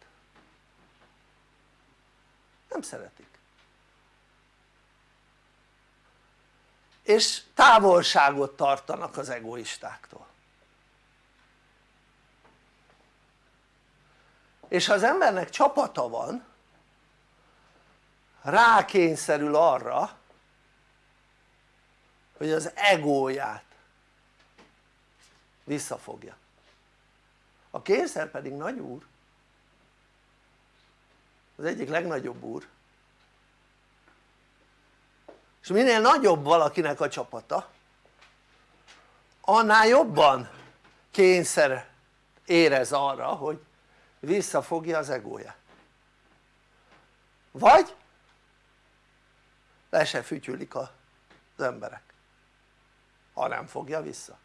Nem szeretik. És távolságot tartanak az egoistáktól és ha az embernek csapata van rákényszerül arra hogy az egóját visszafogja. A kényszer pedig nagy úr. Az egyik legnagyobb úr. És minél nagyobb valakinek a csapata annál jobban kényszer érez arra hogy visszafogja az egója. Vagy le se fütyülik az emberek ha nem fogja vissza.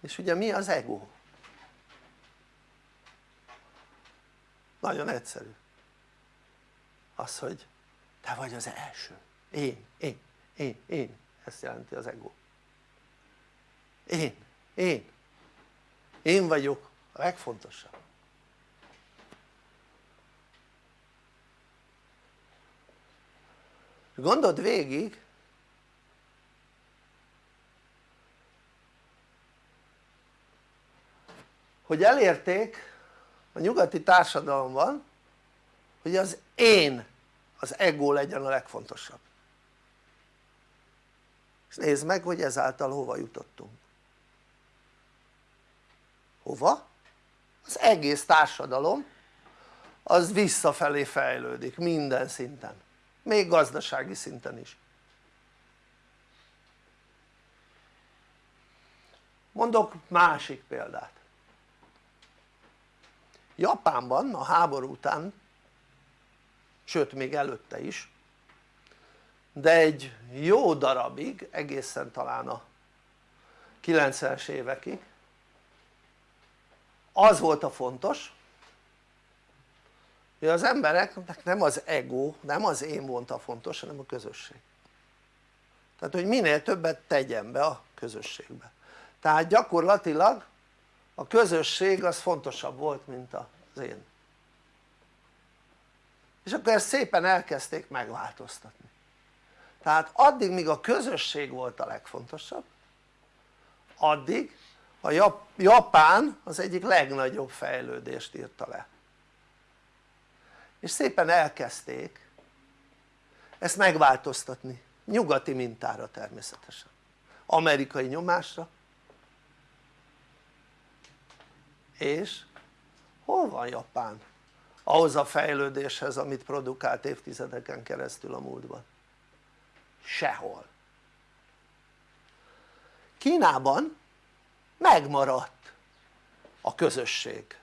És ugye mi az ego? nagyon egyszerű. Az hogy te vagy az első. Én, én, én, én. Ezt jelenti az ego én, én. Én vagyok a legfontosabb. Gondold végig hogy elérték a nyugati társadalomban hogy az én az ego legyen a legfontosabb. És nézd meg hogy ezáltal hova jutottunk hova? az egész társadalom az visszafelé fejlődik minden szinten. Még gazdasági szinten is. Mondok másik példát. Japánban a háború után sőt még előtte is de egy jó darabig egészen talán a 90-es évekig az volt a fontos hogy az embereknek nem az ego, nem az én volt a fontos hanem a közösség. Tehát hogy minél többet tegyen be a közösségbe. Tehát gyakorlatilag a közösség az fontosabb volt mint az én. És akkor ezt szépen elkezdték megváltoztatni. Tehát addig míg a közösség volt a legfontosabb addig a Japán az egyik legnagyobb fejlődést írta le. És szépen elkezdték ezt megváltoztatni nyugati mintára természetesen. Amerikai nyomásra. És hol van Japán? Ahhoz a fejlődéshez amit produkált évtizedeken keresztül a múltban. Sehol. Kínában megmaradt a közösség.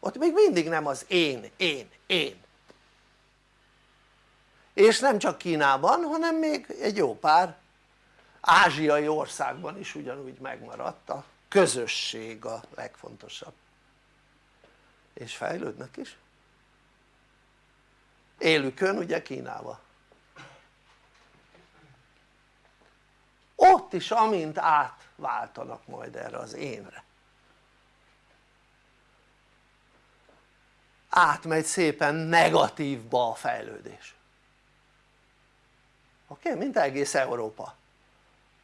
Ott még mindig nem az én, én, én. És nem csak Kínában hanem még egy jó pár ázsiai országban is ugyanúgy megmaradt a közösség a legfontosabb. És fejlődnek is. Élükön ugye Kínába ott is amint átváltanak majd erre az énre átmegy szépen negatívba a fejlődés oké? Okay? mint egész Európa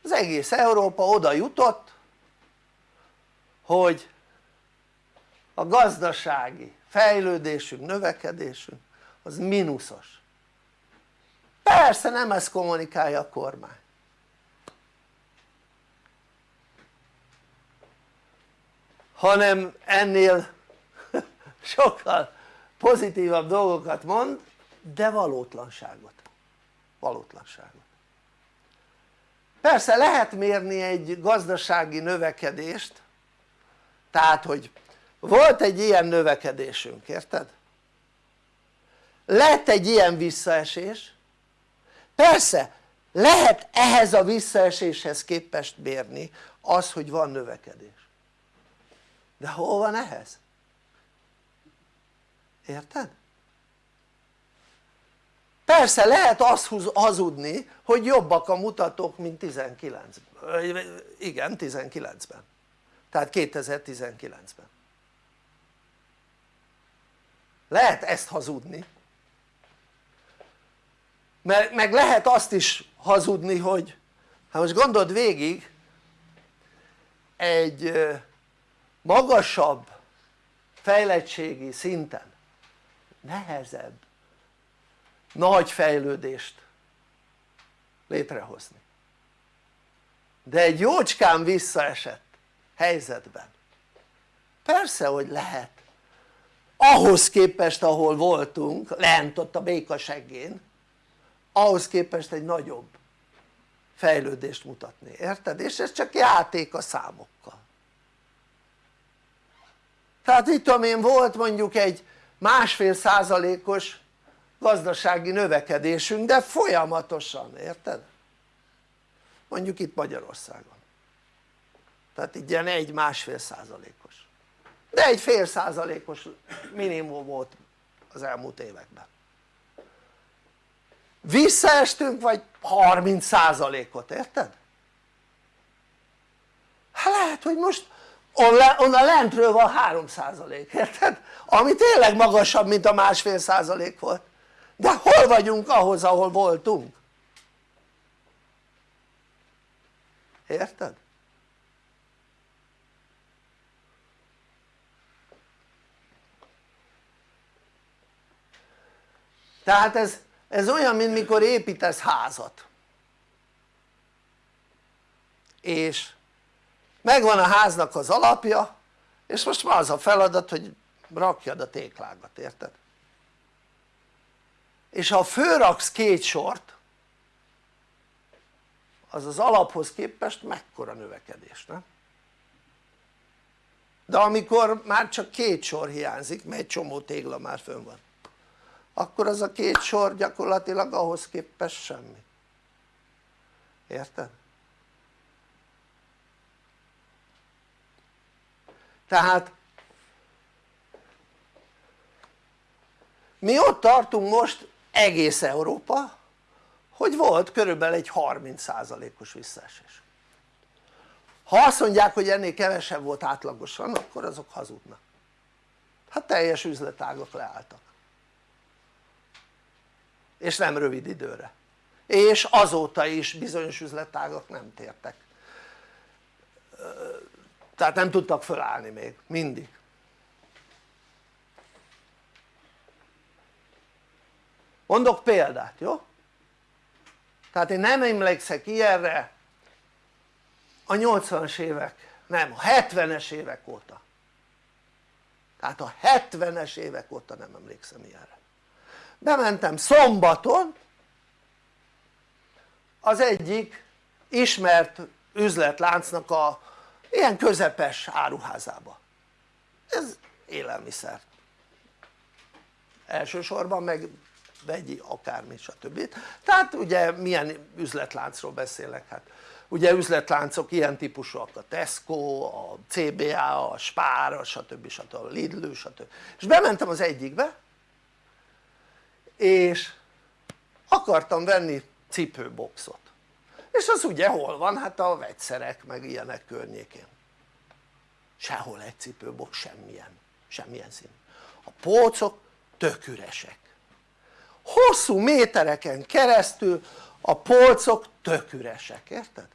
az egész Európa oda jutott hogy a gazdasági fejlődésünk, növekedésünk az mínuszos persze nem ezt kommunikálja a kormány hanem ennél sokkal pozitívabb dolgokat mond de valótlanságot. Valótlanságot. Persze lehet mérni egy gazdasági növekedést tehát hogy volt egy ilyen növekedésünk, érted? lett egy ilyen visszaesés. Persze lehet ehhez a visszaeséshez képest mérni az hogy van növekedés de hol van ehhez? érted? persze lehet azt hazudni hogy jobbak a mutatók mint 19 igen 19-ben tehát 2019-ben lehet ezt hazudni meg, meg lehet azt is hazudni hogy hát most gondold végig egy magasabb fejlettségi szinten nehezebb nagy fejlődést létrehozni. De egy jócskán visszaesett helyzetben persze hogy lehet. Ahhoz képest ahol voltunk lent ott a békaseggén ahhoz képest egy nagyobb fejlődést mutatni, érted? és ez csak játék a számokkal tehát itt tudom én volt mondjuk egy másfél százalékos gazdasági növekedésünk de folyamatosan, érted? mondjuk itt Magyarországon tehát így ilyen egy másfél százalékos de egy fél százalékos minimum volt az elmúlt években visszaestünk vagy 30 százalékot, érted? hát lehet hogy most onnan lentről van 3 százalék, érted? ami tényleg magasabb mint a másfél százalék volt de hol vagyunk ahhoz ahol voltunk? érted? tehát ez, ez olyan mint mikor építesz házat és megvan a háznak az alapja és most már az a feladat hogy rakjad a téklágat, érted? és ha fölraksz két sort az az alaphoz képest mekkora növekedés, nem? de amikor már csak két sor hiányzik mert egy csomó tégla már fönn van akkor az a két sor gyakorlatilag ahhoz képest semmi érted? Tehát mi ott tartunk most egész Európa hogy volt körülbelül egy 30%-os visszaesés. Ha azt mondják hogy ennél kevesebb volt átlagosan akkor azok hazudnak. Hát teljes üzletágok leálltak. És nem rövid időre. És azóta is bizonyos üzletágak nem tértek tehát nem tudtak fölállni még, mindig. Mondok példát, jó? tehát én nem emlékszek ilyenre. A 80-as évek, nem, a 70-es évek óta. Tehát a 70-es évek óta nem emlékszem ilyenre. Bementem szombaton az egyik ismert üzletláncnak a ilyen közepes áruházába ez élelmiszer elsősorban meg vegyi akármi stb. tehát ugye milyen üzletláncról beszélek hát ugye üzletláncok ilyen típusúak a Tesco, a CBA, a Spar, a stb. stb. a Lidl stb. és bementem az egyikbe és akartam venni cipőboxot és az ugye hol van? hát a vegyszerek meg ilyenek környékén sehol egy cipőbok semmilyen, semmilyen szín a polcok tök üresek hosszú métereken keresztül a polcok tök üresek, érted?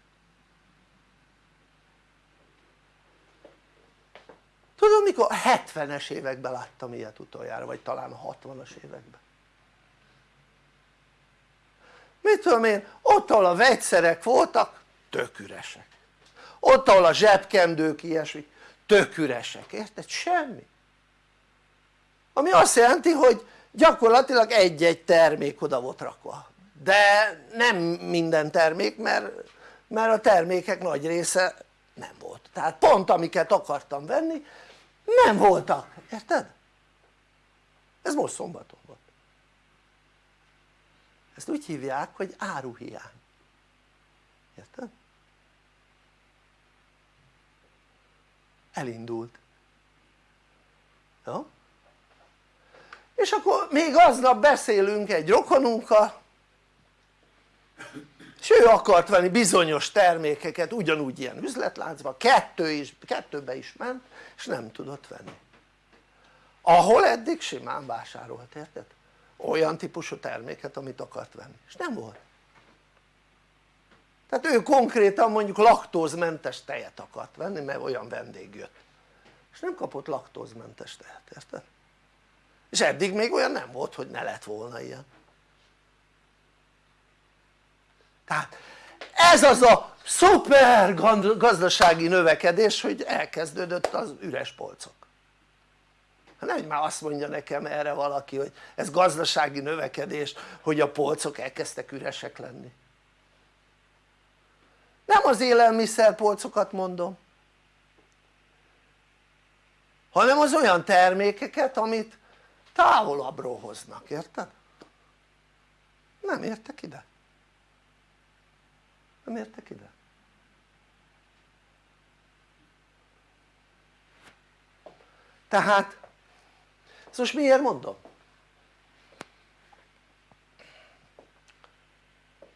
Tudom, mikor? 70-es években láttam ilyet utoljára vagy talán 60-as években mit tudom én ott ahol a vegyszerek voltak tök üresek. Ott ahol a zsebkendők ilyesmi tök üresek, érted? semmi. Ami azt jelenti hogy gyakorlatilag egy-egy termék oda volt rakva. De nem minden termék mert, mert a termékek nagy része nem volt. Tehát pont amiket akartam venni nem voltak, érted? ez most szombaton volt ezt úgy hívják hogy áruhiány érted? elindult jó? és akkor még aznap beszélünk egy rokonunkkal és ő akart venni bizonyos termékeket ugyanúgy ilyen üzletláncban, kettő is, kettőbe is ment és nem tudott venni ahol eddig simán vásárolt, érted? Olyan típusú terméket amit akart venni. És nem volt. Tehát ő konkrétan mondjuk laktózmentes tejet akart venni mert olyan vendég jött. És nem kapott laktózmentes tejet, érted? és eddig még olyan nem volt hogy ne lett volna ilyen. Tehát ez az a szuper gazdasági növekedés hogy elkezdődött az üres polcok nem már azt mondja nekem erre valaki hogy ez gazdasági növekedés hogy a polcok elkezdtek üresek lenni. Nem az élelmiszerpolcokat mondom hanem az olyan termékeket amit távolabbról hoznak, érted? nem értek ide. Nem értek ide. Tehát ezt most miért mondom?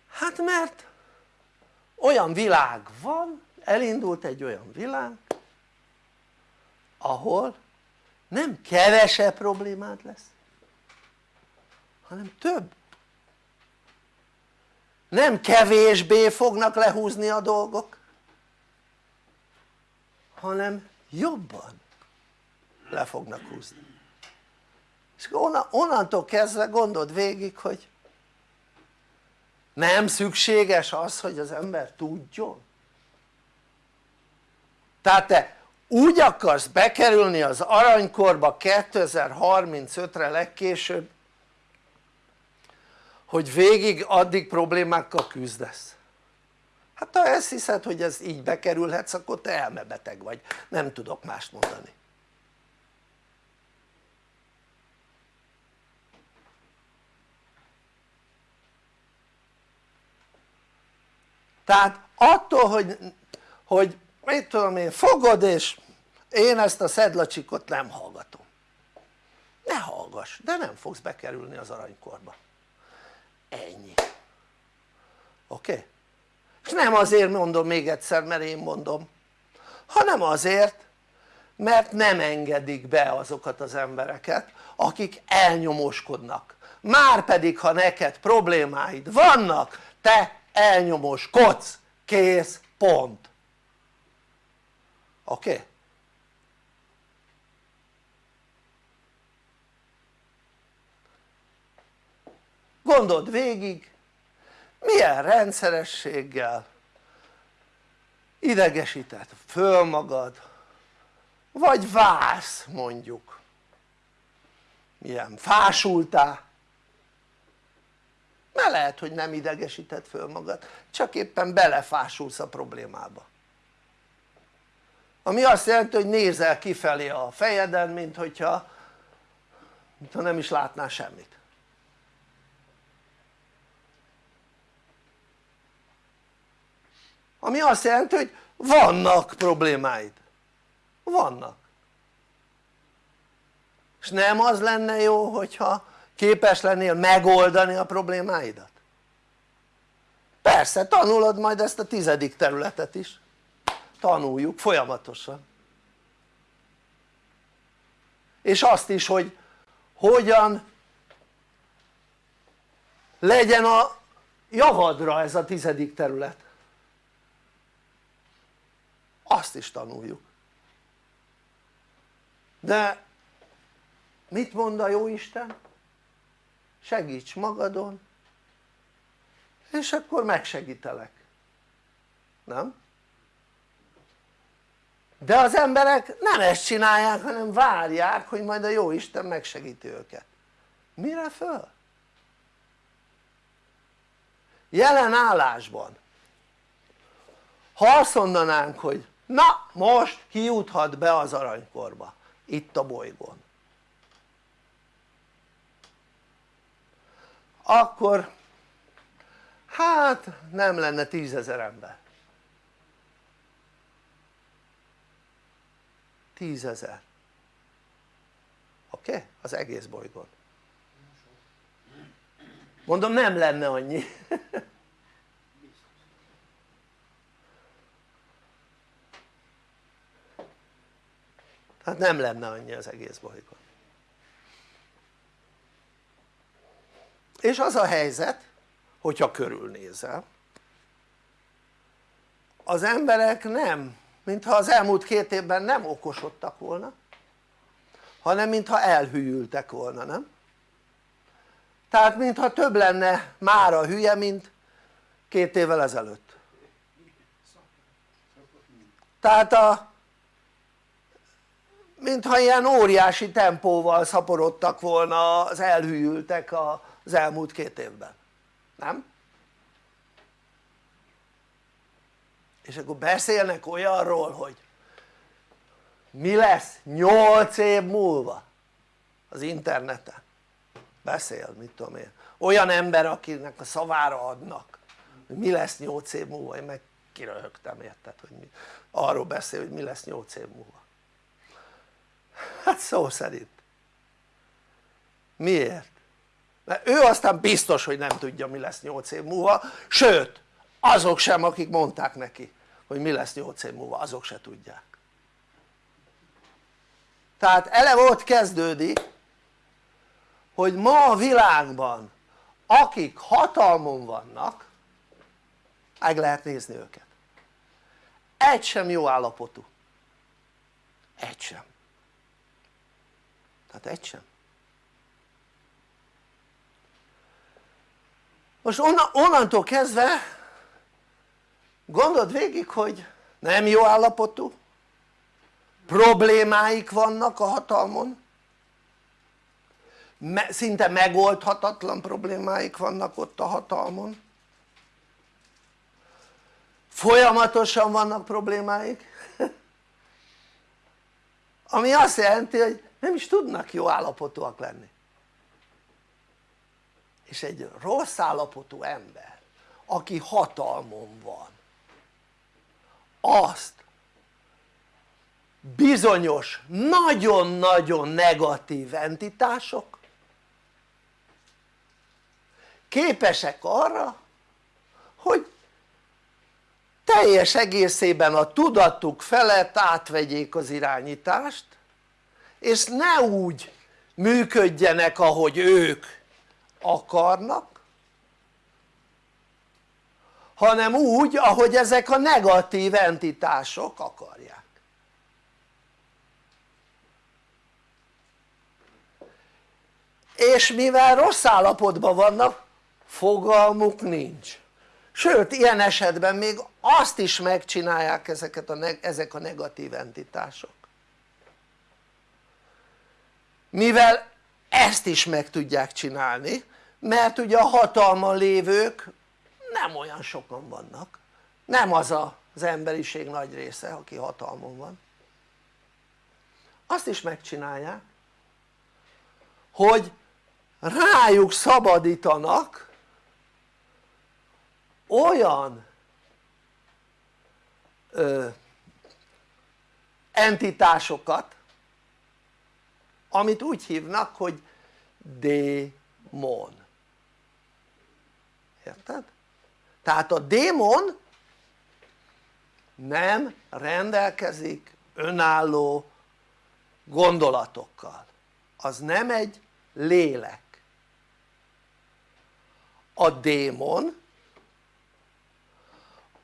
hát mert olyan világ van, elindult egy olyan világ ahol nem kevesebb problémád lesz hanem több nem kevésbé fognak lehúzni a dolgok hanem jobban le fognak húzni és onnantól kezdve gondold végig hogy nem szükséges az hogy az ember tudjon? Tehát te úgy akarsz bekerülni az aranykorba 2035-re legkésőbb hogy végig addig problémákkal küzdesz? Hát ha ezt hiszed hogy ez így bekerülhetsz akkor te elmebeteg vagy. Nem tudok mást mondani tehát attól hogy, hogy mit tudom én fogod és én ezt a szedlacsikot nem hallgatom ne hallgass de nem fogsz bekerülni az aranykorba ennyi oké? Okay? és nem azért mondom még egyszer mert én mondom hanem azért mert nem engedik be azokat az embereket akik elnyomoskodnak már pedig ha neked problémáid vannak te elnyomoskodsz, kész, pont. Oké? Okay? gondold végig. Milyen rendszerességgel idegesíted föl magad vagy válsz mondjuk. Milyen fásultál mert lehet hogy nem idegesíted föl magad. Csak éppen belefásulsz a problémába. Ami azt jelenti hogy nézel kifelé a fejeden mint hogyha mintha nem is látnál semmit. Ami azt jelenti hogy vannak problémáid. Vannak. És nem az lenne jó hogyha képes lennél megoldani a problémáidat? persze tanulod majd ezt a tizedik területet is tanuljuk folyamatosan és azt is hogy hogyan legyen a javadra ez a tizedik terület azt is tanuljuk de mit mond a Jóisten? Segíts magadon és akkor megsegítelek nem? de az emberek nem ezt csinálják hanem várják hogy majd a jó Isten megsegíti őket mire föl? jelen állásban ha azt mondanánk hogy na most kijuthat be az aranykorba itt a bolygón akkor hát nem lenne tízezer ember tízezer oké? Okay? az egész bolygón mondom nem lenne annyi tehát nem lenne annyi az egész bolygón és az a helyzet hogyha körülnézel az emberek nem mintha az elmúlt két évben nem okosodtak volna hanem mintha elhűltek volna nem? tehát mintha több lenne már a hülye mint két évvel ezelőtt tehát a mintha ilyen óriási tempóval szaporodtak volna az elhűltek az elmúlt két évben, nem? és akkor beszélnek olyanról hogy mi lesz 8 év múlva az interneten. Beszél mit tudom én. Olyan ember akinek a szavára adnak hogy mi lesz 8 év múlva. Én meg kiröhögtem érted hogy mi, arról beszél hogy mi lesz 8 év múlva. Hát szó szerint. Miért? Mert ő aztán biztos hogy nem tudja mi lesz 8 év múlva. Sőt azok sem akik mondták neki hogy mi lesz 8 év múlva azok se tudják. Tehát eleve ott kezdődik hogy ma a világban akik hatalmon vannak meg lehet nézni őket. Egy sem jó állapotú. Egy sem. Tehát egy sem most onnantól kezdve gondold végig hogy nem jó állapotú problémáik vannak a hatalmon szinte megoldhatatlan problémáik vannak ott a hatalmon. Folyamatosan vannak problémáik ami azt jelenti hogy nem is tudnak jó állapotúak lenni és egy rossz állapotú ember aki hatalmon van azt bizonyos nagyon-nagyon negatív entitások képesek arra hogy teljes egészében a tudatuk felett átvegyék az irányítást és ne úgy működjenek ahogy ők akarnak hanem úgy ahogy ezek a negatív entitások akarják. És mivel rossz állapotban vannak fogalmuk nincs. Sőt ilyen esetben még azt is megcsinálják ezeket a, ezek a negatív entitások. Mivel ezt is meg tudják csinálni mert ugye a hatalma lévők nem olyan sokan vannak. Nem az az emberiség nagy része aki hatalmon van. Azt is megcsinálják hogy rájuk szabadítanak olyan ö, entitásokat amit úgy hívnak hogy démon érted? tehát a démon nem rendelkezik önálló gondolatokkal az nem egy lélek a démon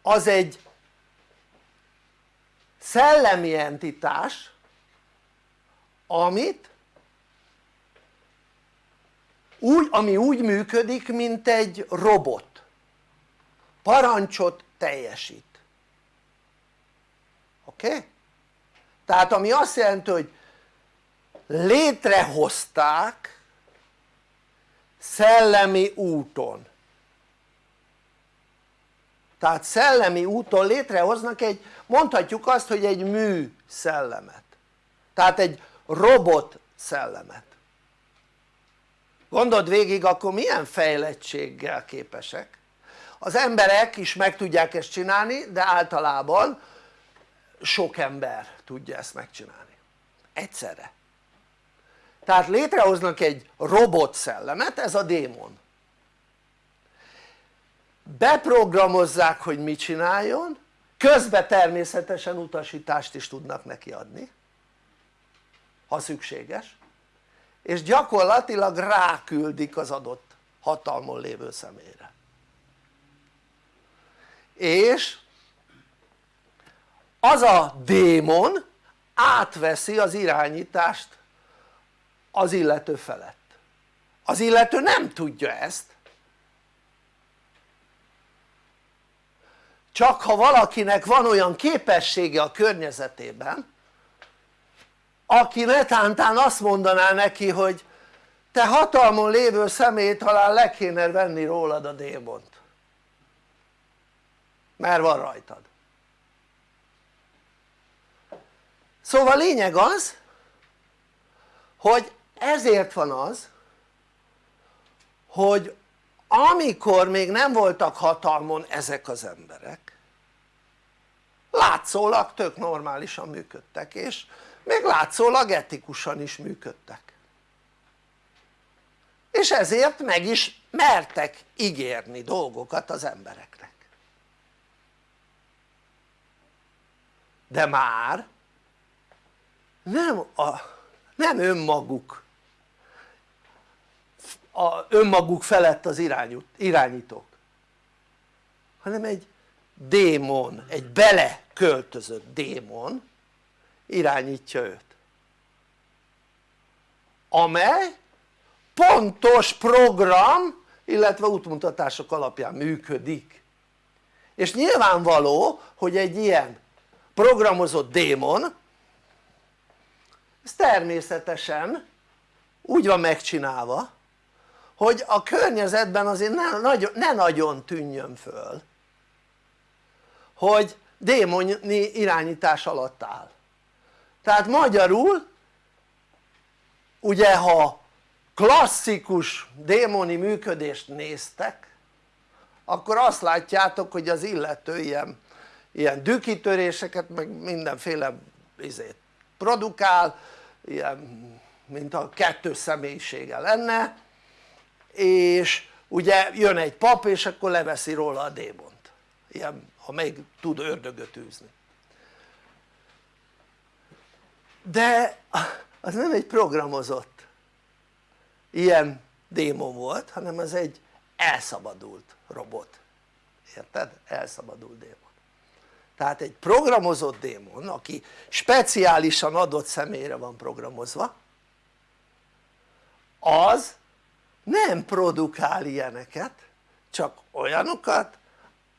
az egy szellemi entitás amit úgy, ami úgy működik mint egy robot parancsot teljesít oké? Okay? tehát ami azt jelenti hogy létrehozták szellemi úton tehát szellemi úton létrehoznak egy mondhatjuk azt hogy egy mű szellemet tehát egy robot szellemet gondold végig akkor milyen fejlettséggel képesek? Az emberek is meg tudják ezt csinálni de általában sok ember tudja ezt megcsinálni. Egyszerre. Tehát létrehoznak egy robot szellemet ez a démon. Beprogramozzák hogy mit csináljon közben természetesen utasítást is tudnak neki adni ha szükséges és gyakorlatilag ráküldik az adott hatalmon lévő személyre. És az a démon átveszi az irányítást az illető felett. Az illető nem tudja ezt. Csak ha valakinek van olyan képessége a környezetében aki netántán azt mondaná neki hogy te hatalmon lévő személy talán le kéne venni rólad a démont. Mert van rajtad. Szóval lényeg az hogy ezért van az hogy amikor még nem voltak hatalmon ezek az emberek látszólag tök normálisan működtek és még látszólag etikusan is működtek. És ezért meg is mertek ígérni dolgokat az embereknek. De már nem, a, nem önmaguk a önmaguk felett az irányítók hanem egy démon, egy beleköltözött démon irányítja őt. Amely pontos program illetve útmutatások alapján működik. És nyilvánvaló hogy egy ilyen programozott démon ez természetesen úgy van megcsinálva hogy a környezetben azért ne, nagyon, ne nagyon tűnjön föl hogy démoni irányítás alatt áll tehát magyarul ugye ha klasszikus démoni működést néztek akkor azt látjátok hogy az illető ilyen, ilyen dükitöréseket meg mindenféle izét produkál ilyen mint a kettős személyisége lenne és ugye jön egy pap és akkor leveszi róla a démont. Ilyen ha még tud ördögöt űzni de az nem egy programozott ilyen démon volt hanem az egy elszabadult robot. Érted? elszabadult démon. Tehát egy programozott démon aki speciálisan adott személyre van programozva az nem produkál ilyeneket csak olyanokat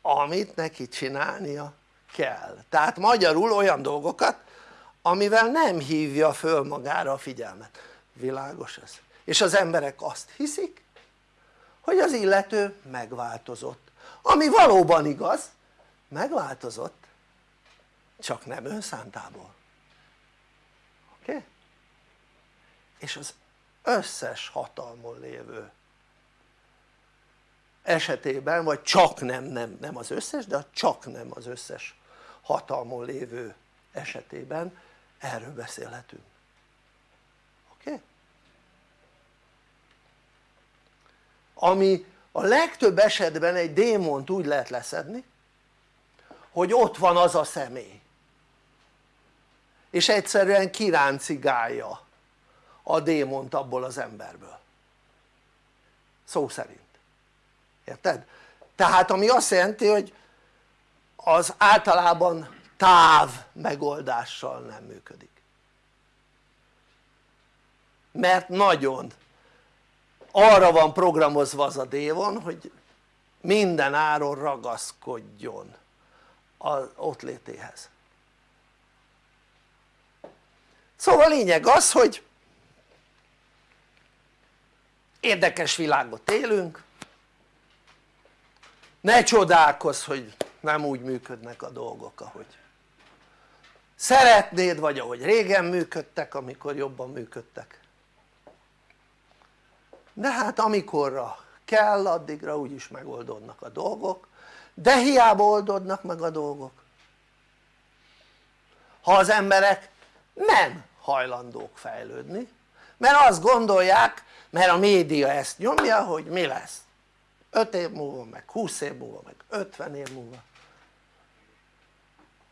amit neki csinálnia kell. Tehát magyarul olyan dolgokat amivel nem hívja föl magára a figyelmet, világos ez? és az emberek azt hiszik hogy az illető megváltozott ami valóban igaz megváltozott csak nem önszántából oké? Okay? és az összes hatalmon lévő esetében vagy csak nem, nem, nem az összes de csak nem az összes hatalmon lévő esetében erről beszélhetünk oké? Ami a legtöbb esetben egy démont úgy lehet leszedni hogy ott van az a személy és egyszerűen kiráncigálja a démont abból az emberből szó szerint érted? tehát ami azt jelenti hogy az általában táv megoldással nem működik. Mert nagyon arra van programozva az a dévon hogy minden áron ragaszkodjon az ott létéhez. Szóval a lényeg az hogy érdekes világot élünk. Ne csodálkozz hogy nem úgy működnek a dolgok ahogy szeretnéd vagy ahogy régen működtek amikor jobban működtek. De hát amikorra kell addigra úgyis megoldódnak a dolgok. De hiába oldódnak meg a dolgok. Ha az emberek nem hajlandók fejlődni mert azt gondolják mert a média ezt nyomja hogy mi lesz. 5 év múlva meg 20 év múlva meg 50 év múlva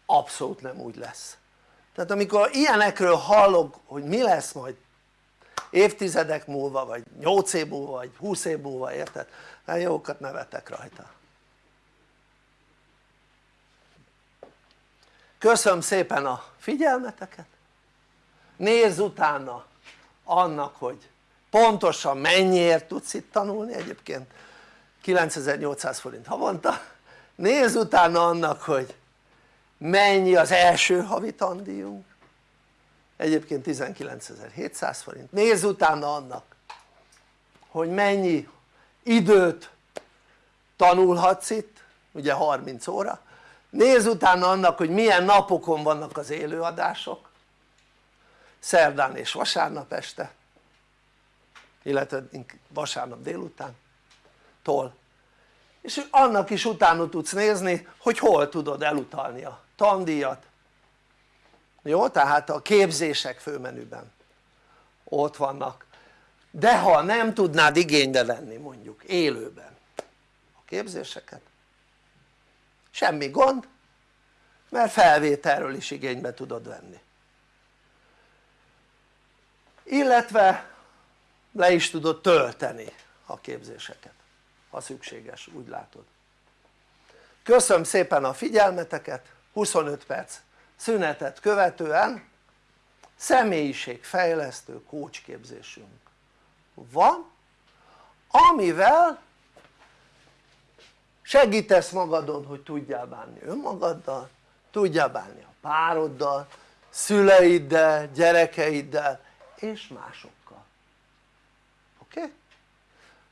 abszolút nem úgy lesz. Tehát amikor ilyenekről hallok hogy mi lesz majd évtizedek múlva vagy 8 év múlva vagy 20 év múlva érted? hát jókat nevetek rajta. Köszönöm szépen a figyelmeteket. Nézz utána annak hogy pontosan mennyiért tudsz itt tanulni. Egyébként 9800 forint havonta. Nézz utána annak hogy mennyi az első havi tandíjunk? Egyébként 19.700 forint. Nézz utána annak hogy mennyi időt tanulhatsz itt ugye 30 óra. Nézz utána annak hogy milyen napokon vannak az élőadások. Szerdán és vasárnap este illetve vasárnap délután tól. És annak is utána tudsz nézni hogy hol tudod elutalni a tandíjat. Jó? tehát a képzések főmenüben ott vannak. De ha nem tudnád igénybe venni mondjuk élőben a képzéseket semmi gond mert felvételről is igénybe tudod venni. Illetve le is tudod tölteni a képzéseket ha szükséges úgy látod. Köszönöm szépen a figyelmeteket 25 perc szünetet követően személyiségfejlesztő kócsképzésünk van amivel segítesz magadon hogy tudjál bánni önmagaddal tudjál bánni a pároddal, szüleiddel, gyerekeiddel és másokkal oké?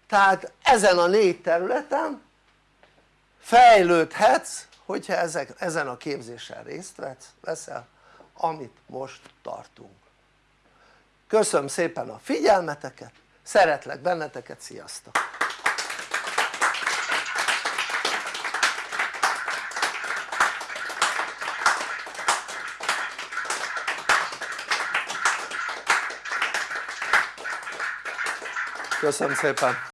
Tehát ezen a négy területen fejlődhetsz hogyha ezek, ezen a képzésen részt veszel amit most tartunk köszönöm szépen a figyelmeteket szeretlek benneteket, sziasztok! köszönöm szépen